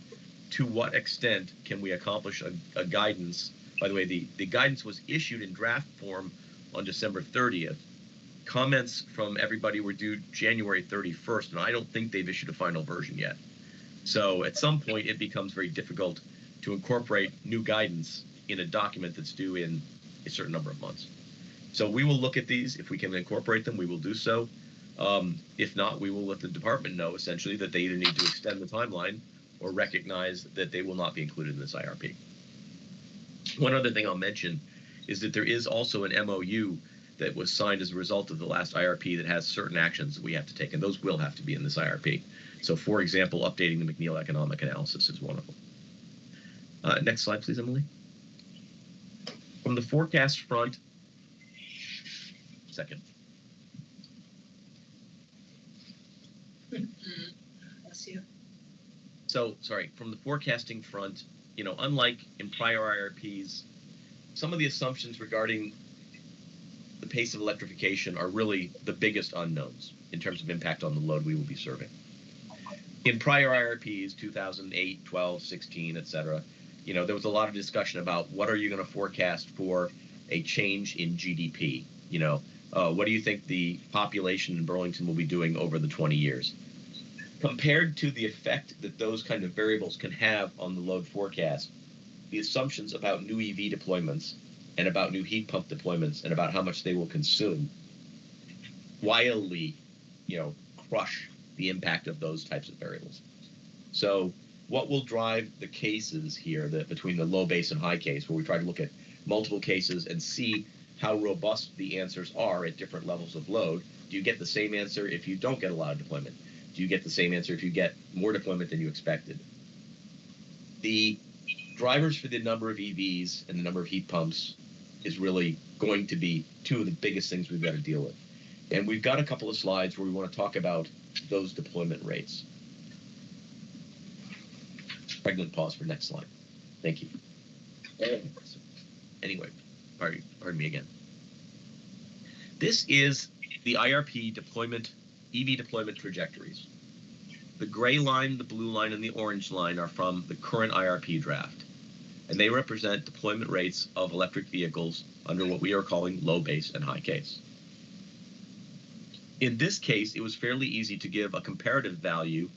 to what extent can we accomplish a, a guidance. By the way, the, the guidance was issued in draft form on December 30th. Comments from everybody were due January 31st, and I don't think they've issued a final version yet. So at some point, it becomes very difficult to incorporate new guidance in a document that's due in a certain number of months. So we will look at these. If we can incorporate them, we will do so. Um, if not, we will let the department know essentially that they either need to extend the timeline or recognize that they will not be included in this IRP. One other thing I'll mention is that there is also an MOU that was signed as a result of the last IRP that has certain actions that we have to take, and those will have to be in this IRP. So, for example, updating the McNeil economic analysis is one of them. Uh, next slide, please, Emily. From the forecast front, second. Bless you. So, sorry, from the forecasting front, you know, unlike in prior IRPs, some of the assumptions regarding the pace of electrification are really the biggest unknowns in terms of impact on the load we will be serving. In prior IRPs, 2008, 12, 16, et cetera, you know, there was a lot of discussion about what are you going to forecast for a change in GDP? You know, uh, what do you think the population in Burlington will be doing over the 20 years? compared to the effect that those kind of variables can have on the load forecast, the assumptions about new EV deployments and about new heat pump deployments and about how much they will consume wildly, you know, crush the impact of those types of variables. So what will drive the cases here that between the low base and high case, where we try to look at multiple cases and see how robust the answers are at different levels of load? Do you get the same answer if you don't get a lot of deployment? do you get the same answer if you get more deployment than you expected? The drivers for the number of EVs and the number of heat pumps is really going to be two of the biggest things we've got to deal with. And we've got a couple of slides where we want to talk about those deployment rates. Pregnant pause for next slide. Thank you. Anyway, pardon, pardon me again. This is the IRP deployment EV deployment trajectories. The gray line, the blue line, and the orange line are from the current IRP draft, and they represent deployment rates of electric vehicles under what we are calling low base and high case. In this case, it was fairly easy to give a comparative value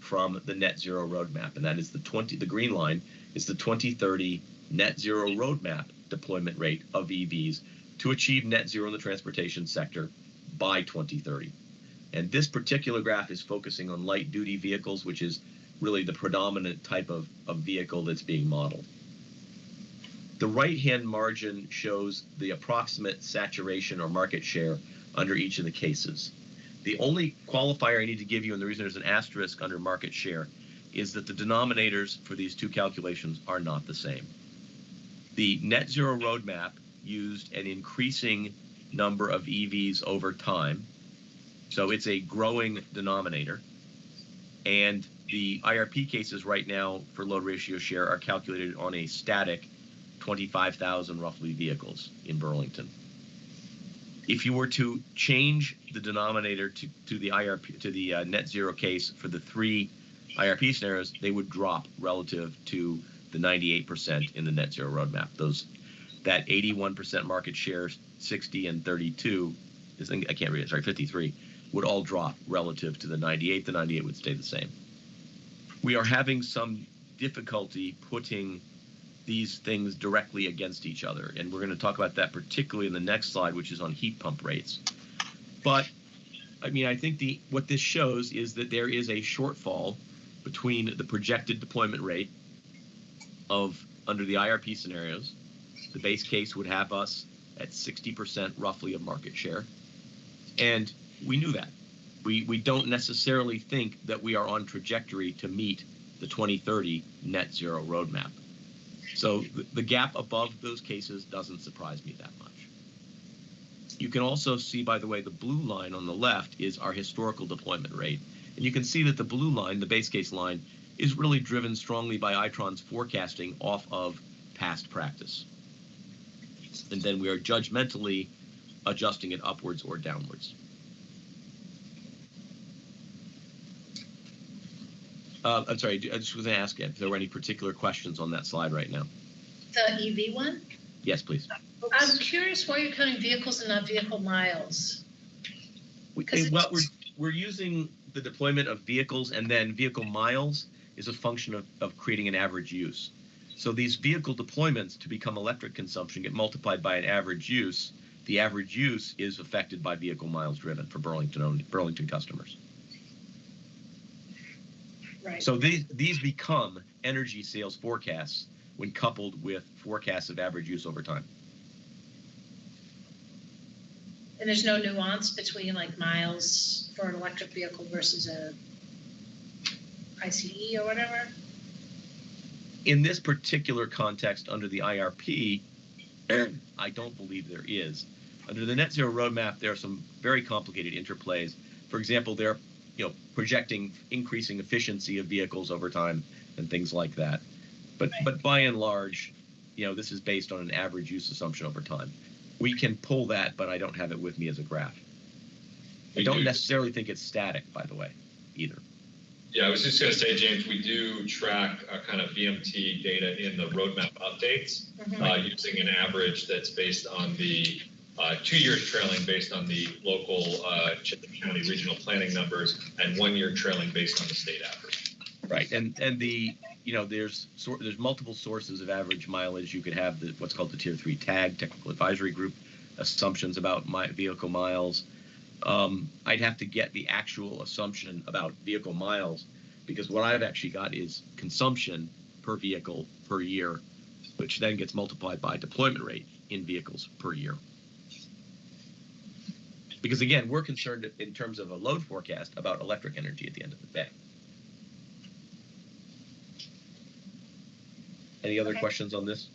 from the net zero roadmap, and that is the 20. The green line is the 2030 net zero roadmap deployment rate of EVs to achieve net zero in the transportation sector by 2030. And this particular graph is focusing on light duty vehicles, which is really the predominant type of, of vehicle that's being modeled. The right hand margin shows the approximate saturation or market share under each of the cases. The only qualifier I need to give you, and the reason there's an asterisk under market share, is that the denominators for these two calculations are not the same. The net zero roadmap used an increasing number of EVs over time so it's a growing denominator. And the IRP cases right now for load ratio share are calculated on a static 25,000 roughly vehicles in Burlington. If you were to change the denominator to, to the IRP to the uh, net zero case for the three IRP scenarios, they would drop relative to the 98% in the net zero roadmap. Those that 81% market share, 60 and 32 is I can't read it. Sorry, 53 would all drop relative to the 98. The 98 would stay the same. We are having some difficulty putting these things directly against each other, and we're going to talk about that particularly in the next slide, which is on heat pump rates. But I mean, I think the what this shows is that there is a shortfall between the projected deployment rate of under the IRP scenarios. The base case would have us at 60% roughly of market share. And we knew that. We, we don't necessarily think that we are on trajectory to meet the 2030 net zero roadmap. So the, the gap above those cases doesn't surprise me that much. You can also see, by the way, the blue line on the left is our historical deployment rate. And you can see that the blue line, the base case line, is really driven strongly by Itron's forecasting off of past practice. And then we are judgmentally adjusting it upwards or downwards. Uh, I'm sorry, I just was going to ask if there were any particular questions on that slide right now. The EV one? Yes, please. I'm curious why you're counting vehicles and not vehicle miles. We, 'Cause well, we're, we're using the deployment of vehicles and then vehicle miles is a function of, of creating an average use. So these vehicle deployments to become electric consumption get multiplied by an average use. The average use is affected by vehicle miles driven for Burlington owned, Burlington customers. Right. So these these become energy sales forecasts when coupled with forecasts of average use over time. And there's no nuance between like miles for an electric vehicle versus a ICE or whatever? In this particular context, under the IRP, I don't believe there is. Under the net zero roadmap, there are some very complicated interplays. For example, they're you know projecting increasing efficiency of vehicles over time and things like that. But but by and large, you know, this is based on an average use assumption over time. We can pull that, but I don't have it with me as a graph. I don't do- necessarily think it's static, by the way, either. Yeah, I was just gonna say, James, we do track uh, kind of VMT data in the roadmap updates, uh, using an average that's based on the, uh, two years trailing based on the local, uh, County regional planning numbers and one year trailing based on the state average. Right, and and the you know there's sor- there's multiple sources of average mileage. You could have the what's called the tier three tag technical advisory group assumptions about my vehicle miles. Um, I'd have to get the actual assumption about vehicle miles because what I've actually got is consumption per vehicle per year, which then gets multiplied by deployment rate in vehicles per year. Because again, we're concerned in terms of a load forecast about electric energy at the end of the day. Any other Okay. questions on this?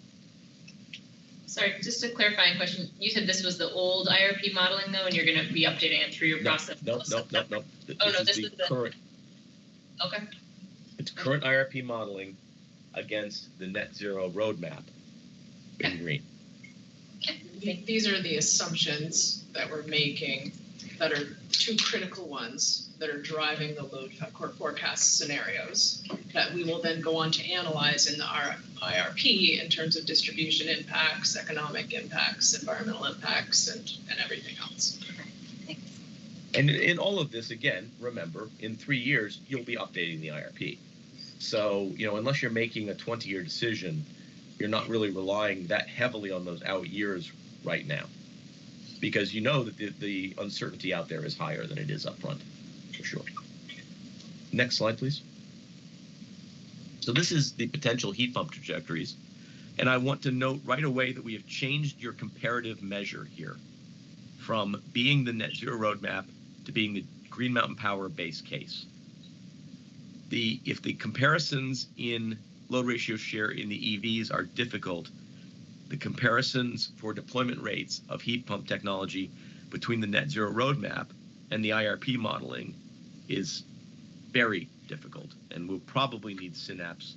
Sorry, just a clarifying question. You said this was the old IRP modeling though, and you're gonna be updating it through your No, process? No, no, no, no. Th- Oh, no, this is the- current. Okay, It's current IRP modeling against the net zero roadmap in green. These are the assumptions that we're making that are two critical ones that are driving the load for- forecast scenarios that we will then go on to analyze in the IRP in terms of distribution impacts, economic impacts, environmental impacts, and, and everything else. And in all of this, again, remember, in three years, you'll be updating the IRP. So, you know, unless you're making a 20 year decision, you're not really relying that heavily on those out years right now. Because you know that the, the uncertainty out there is higher than it is up front, for sure. Next slide, please. So, this is the potential heat pump trajectories. And I want to note right away that we have changed your comparative measure here from being the net zero roadmap to being the Green Mountain Power base case. The if the comparisons in load ratio share in the EVs are difficult, the comparisons for deployment rates of heat pump technology between the net zero roadmap and the IRP modeling is very difficult, and we'll probably need Synapse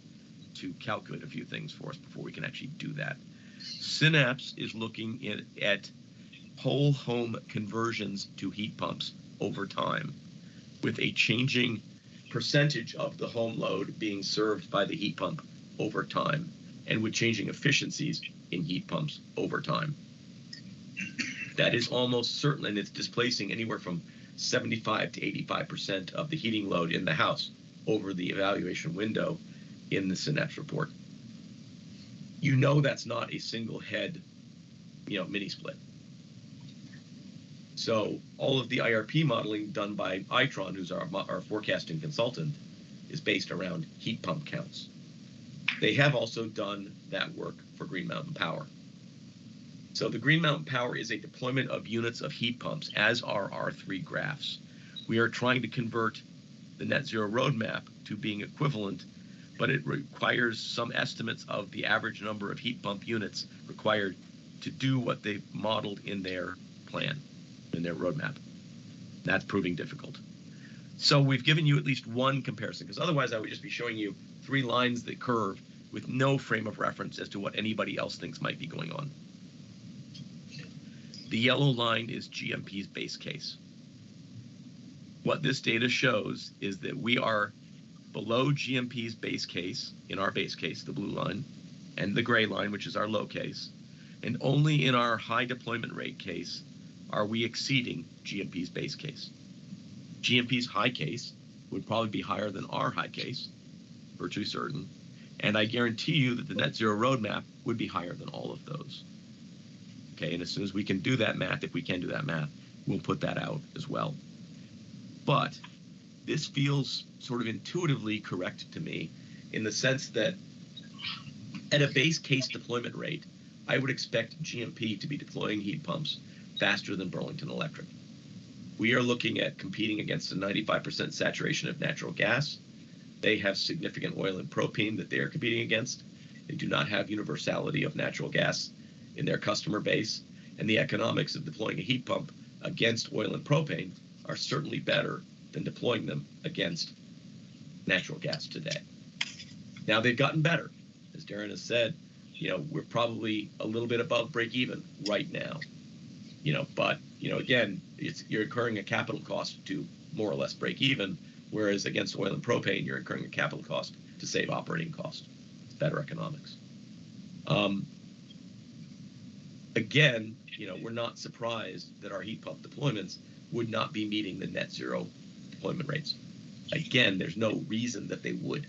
to calculate a few things for us before we can actually do that. Synapse is looking at, at whole home conversions to heat pumps over time with a changing percentage of the home load being served by the heat pump over time and with changing efficiencies in heat pumps over time. That is almost certain, and it's displacing anywhere from 75 to 85% of the heating load in the house over the evaluation window in the Synapse report. You know that's not a single head, you know, mini split. So all of the IRP modeling done by Itron, who's our, our forecasting consultant, is based around heat pump counts. They have also done that work for Green Mountain Power. So the Green Mountain Power is a deployment of units of heat pumps, as are our three graphs. We are trying to convert the net zero roadmap to being equivalent, but it requires some estimates of the average number of heat pump units required to do what they've modeled in their plan in their roadmap. That's proving difficult. So we've given you at least one comparison, because otherwise I would just be showing you three lines that curve with no frame of reference as to what anybody else thinks might be going on. The yellow line is GMP's base case. What this data shows is that we are below GMP's base case, in our base case, the blue line, and the gray line, which is our low case, and only in our high deployment rate case are we exceeding GMP's base case. GMP's high case would probably be higher than our high case, virtually certain, and I guarantee you that the net zero roadmap would be higher than all of those. Okay, and as soon as we can do that math, if we can do that math, we'll put that out as well. But this feels sort of intuitively correct to me in the sense that at a base case deployment rate, I would expect GMP to be deploying heat pumps faster than Burlington Electric. We are looking at competing against a 95% saturation of natural gas They have significant oil and propane that they are competing against. They do not have universality of natural gas in their customer base, and the economics of deploying a heat pump against oil and propane are certainly better than deploying them against natural gas today. Now they've gotten better. As Darren has said, you know, we're probably a little bit above break even right now. You know, but you know, again, it's you're incurring a capital cost to more or less break even, whereas against oil and propane, you're incurring a capital cost to save operating cost. Better economics. Um, again, you know, we're not surprised that our heat pump deployments would not be meeting the net zero deployment rates. Again, there's no reason that they would.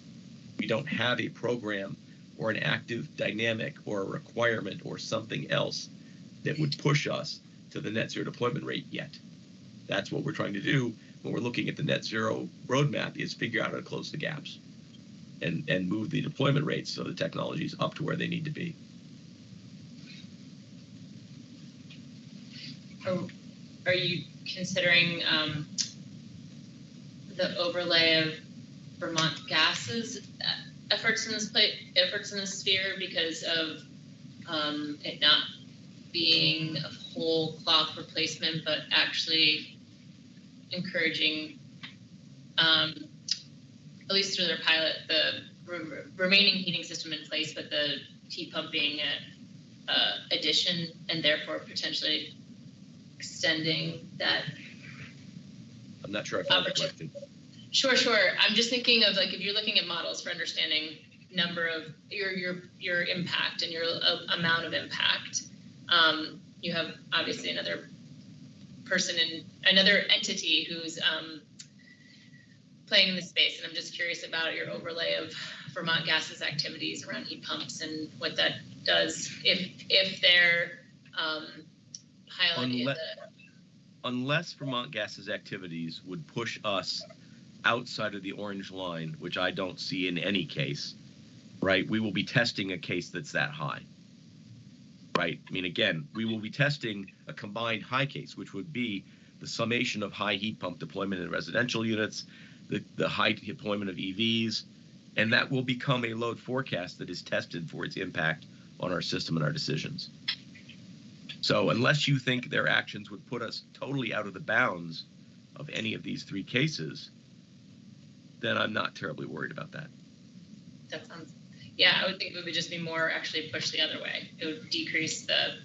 We don't have a program or an active dynamic or a requirement or something else that would push us to the net zero deployment rate yet. That's what we're trying to do when we're looking at the net zero roadmap is figure out how to close the gaps and, and move the deployment rates of the technologies up to where they need to be. Are, are you considering, um, the overlay of Vermont Gas's uh, efforts in this plate, efforts in this sphere because of, um, it not being a whole cloth replacement, but actually encouraging, um, at least through their pilot, the re- remaining heating system in place, but the heat pumping being uh, addition and therefore potentially extending that. I'm not sure I found the question. Sure, sure. I'm just thinking of like if you're looking at models for understanding number of your your your impact and your uh, amount of impact. Um, you have obviously another person in another entity who's um, playing in the space, and I'm just curious about your overlay of Vermont Gas's activities around heat pumps and what that does if if they're um, pilot is Unle- a unless Vermont Gas's activities would push us outside of the orange line, which I don't see in any case, right? We will be testing a case that's that high. Right? I mean, again, we will be testing a combined high case, which would be the summation of high heat pump deployment in residential units, the, the high deployment of EVs, and that will become a load forecast that is tested for its impact on our system and our decisions. So unless you think their actions would put us totally out of the bounds of any of these three cases, then I'm not terribly worried about that. That sounds, yeah, I would think it would just be more actually pushed the other way. It would decrease the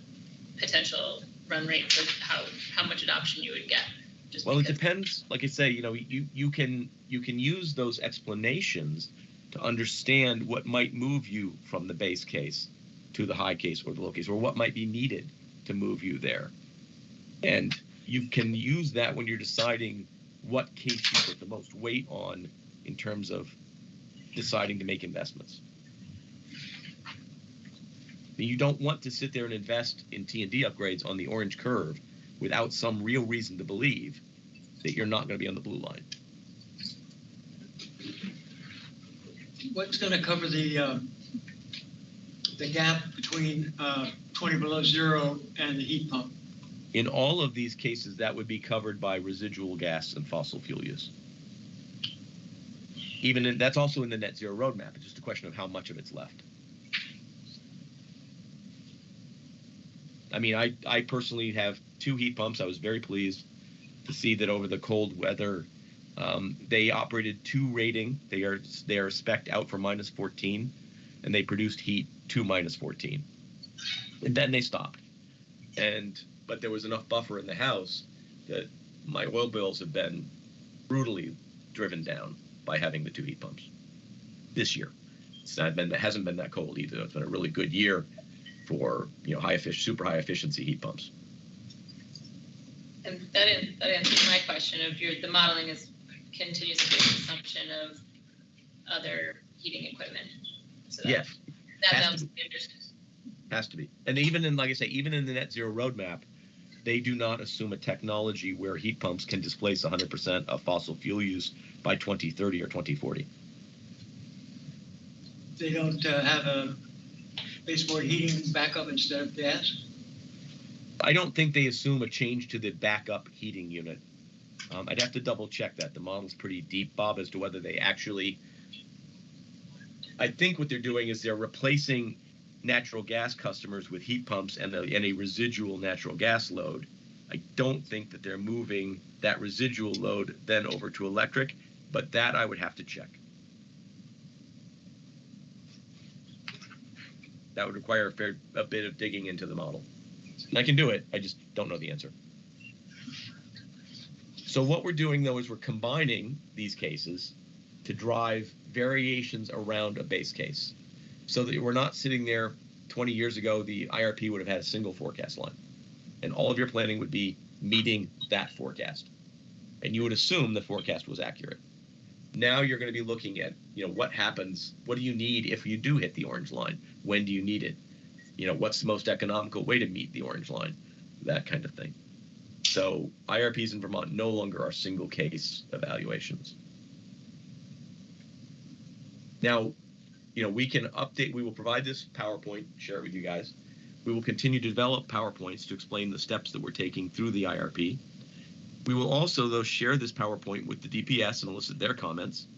potential run rate for how, how much adoption you would get. Just Well, it depends. Like I say, you know, you you can you can use those explanations to understand what might move you from the base case to the high case or the low case, or what might be needed to move you there. And you can use that when you're deciding what case you put the most weight on in terms of deciding to make investments. You don't want to sit there and invest in T and D upgrades on the orange curve without some real reason to believe that you're not going to be on the blue line. What's gonna cover the, uh, the gap between, uh, twenty below zero and the heat pump? In all of these cases, that would be covered by residual gas and fossil fuel use. Even in, that's also in the net zero roadmap. It's just a question of how much of it's left. I mean, I, I personally have two heat pumps. I was very pleased to see that over the cold weather, um, they operated two rating. They are they are spec'd out for minus 14, and they produced heat to minus 14, and then they stopped. And but there was enough buffer in the house that my oil bills have been brutally driven down by having the two heat pumps this year. It's not been it hasn't been that cold either. It's been a really good year for you know high efficient, super high efficiency heat pumps. And that, that answers my question of your, the modeling is continues to be an assumption of other heating equipment. So that- Yes, That has to helps has to be. And even in like I say, even in the net zero roadmap, they do not assume a technology where heat pumps can displace 100% of fossil fuel use by 2030 or 2040. They don't, uh, have a baseboard heating backup instead of gas? I don't think they assume a change to the backup heating unit. Um, I'd have to double check that. The model's pretty deep, Bob, as to whether they actually I think what they're doing is they're replacing natural gas customers with heat pumps and, a, and a residual natural gas load. I don't think that they're moving that residual load then over to electric, but that I would have to check. That would require a fair a bit of digging into the model. And I can do it, I just don't know the answer. So what we're doing though is we're combining these cases to drive variations around a base case. So that we're not sitting there 20 years ago, the IRP would have had a single forecast line. And all of your planning would be meeting that forecast. And you would assume the forecast was accurate. Now you're going to be looking at, you know, what happens, what do you need if you do hit the orange line? When do you need it? You know, what's the most economical way to meet the orange line? That kind of thing. So IRPs in Vermont no longer are single case evaluations. Now, you know, we can update, we will provide this PowerPoint, share it with you guys. We will continue to develop PowerPoints to explain the steps that we're taking through the IRP. We will also, though, share this PowerPoint with the DPS and elicit their comments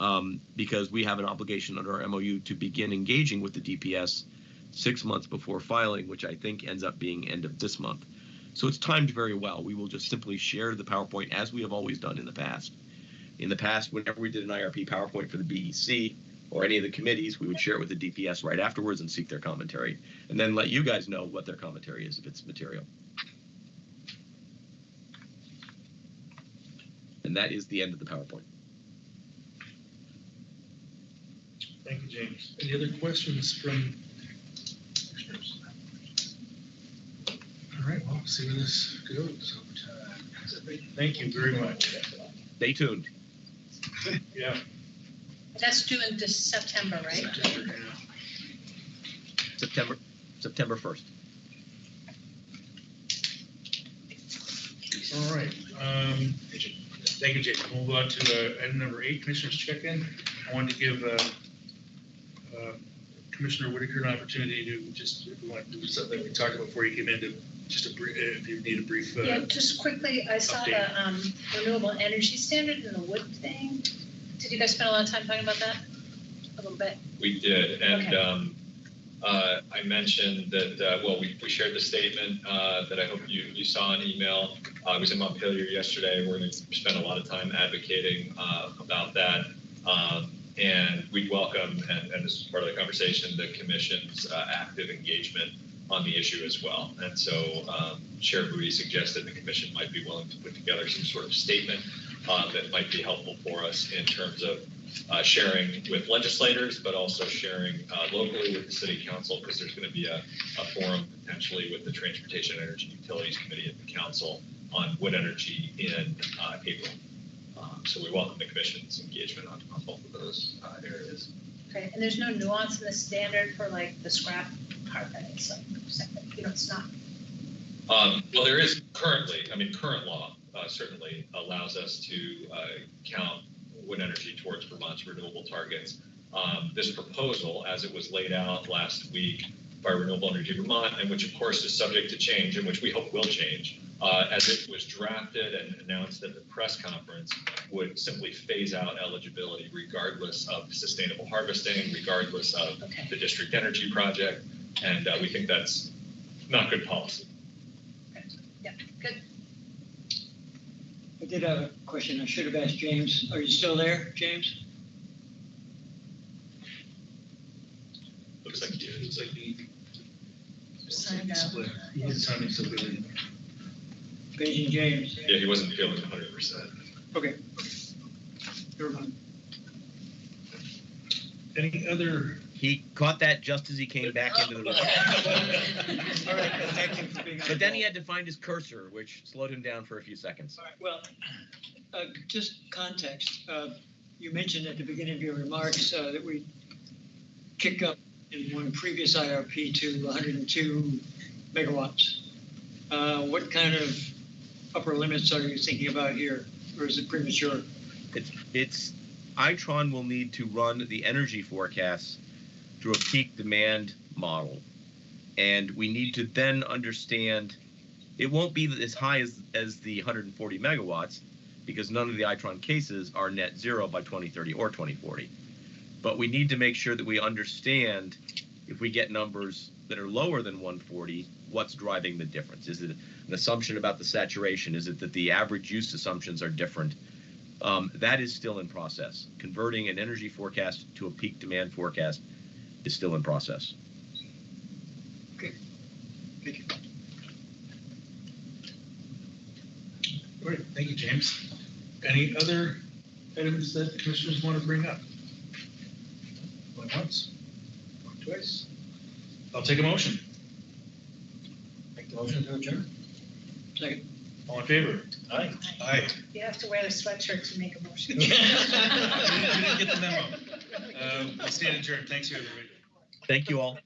um, because we have an obligation under our MOU to begin engaging with the DPS six months before filing, which I think ends up being end of this month. So it's timed very well. We will just simply share the PowerPoint as we have always done in the past. In the past, whenever we did an IRP PowerPoint for the BEC or any of the committees, we would share it with the DPS right afterwards and seek their commentary, and then let you guys know what their commentary is if it's material. And that is the end of the PowerPoint. Thank you, James. Any other questions from commissioners? All right, well, see where this goes over time. Thank you very much. Stay tuned. Yeah. That's due in this September, right? September September 1st. All right. Um, thank you, Jake. We'll move on to uh, item number eight, Commissioners check-in. I wanted to give uh, uh, Commissioner Whitaker an opportunity to just, if we want to do something we talked about before you came in, to just a brief, if you need a brief. uh, Yeah, just quickly, I saw update. the um, renewable energy standard and the wood thing. Did you guys spend a lot of time talking about that? A little bit? We did, and Okay. um, uh, I mentioned that, uh, well, we, we shared the statement uh, that I hope you, you saw in email. Uh, I was in Montpelier yesterday, we're going to spend a lot of time advocating uh, about that. Um, And we welcome, and, and this is part of the conversation, the commission's uh, active engagement on the issue as well. And so um, Chair Booty suggested the commission might be willing to put together some sort of statement uh, that might be helpful for us in terms of uh, sharing with legislators, but also sharing uh, locally with the city council, because there's going to be a, a forum potentially with the Transportation Energy Utilities Committee at the council on wood energy in uh, April. Um, So we welcome the commission's engagement on, on both of those uh, areas. Okay, and there's no nuance in the standard for like the scrap that it's like, you know, it's not. Um, well, there is currently, I mean, current law uh, certainly allows us to uh, count wind energy towards Vermont's renewable targets. Um, this proposal, as it was laid out last week by Renewable Energy Vermont, and which of course is subject to change, and which we hope will change, uh, as it was drafted and announced at the press conference, would simply phase out eligibility regardless of sustainable harvesting, regardless of Okay. the district energy project, and uh, we think that's not good policy. Yeah, good. I did have a question I should have asked James. Are you still there, James? Looks like you. Looks like he. Signed out. Split. He did sign it, so really. Paging James. Yeah, he wasn't feeling hundred percent. Okay. Never mind. Any other? He caught that just as he came back into the room. All right, thank for being on. But then he had to find his cursor, which slowed him down for a few seconds. All right, well, uh, just context. Uh, You mentioned at the beginning of your remarks uh, that we kick up in one previous IRP to 102 megawatts. Uh, What kind of upper limits are you thinking about here, or is it premature? It's, it's, Itron will need to run the energy forecasts through a peak demand model. And we need to then understand, it won't be as high as, as the 140 megawatts because none of the Itron cases are net zero by 2030 or 2040. But we need to make sure that we understand if we get numbers that are lower than 140, what's driving the difference? Is it an assumption about the saturation? Is it that the average use assumptions are different? Um, that is still in process. Converting an energy forecast to a peak demand forecast is still in process. Okay. Thank you. All right, thank you, James. Any other items that the commissioners want to bring up? Going once, going twice. I'll take a motion. Make the motion to adjourn? Second. All in favor? Aye. Aye. You have to wear a sweatshirt to make a motion. We didn't we didn't get the memo. Uh, we stand adjourned. Thanks, everybody. Thank you all.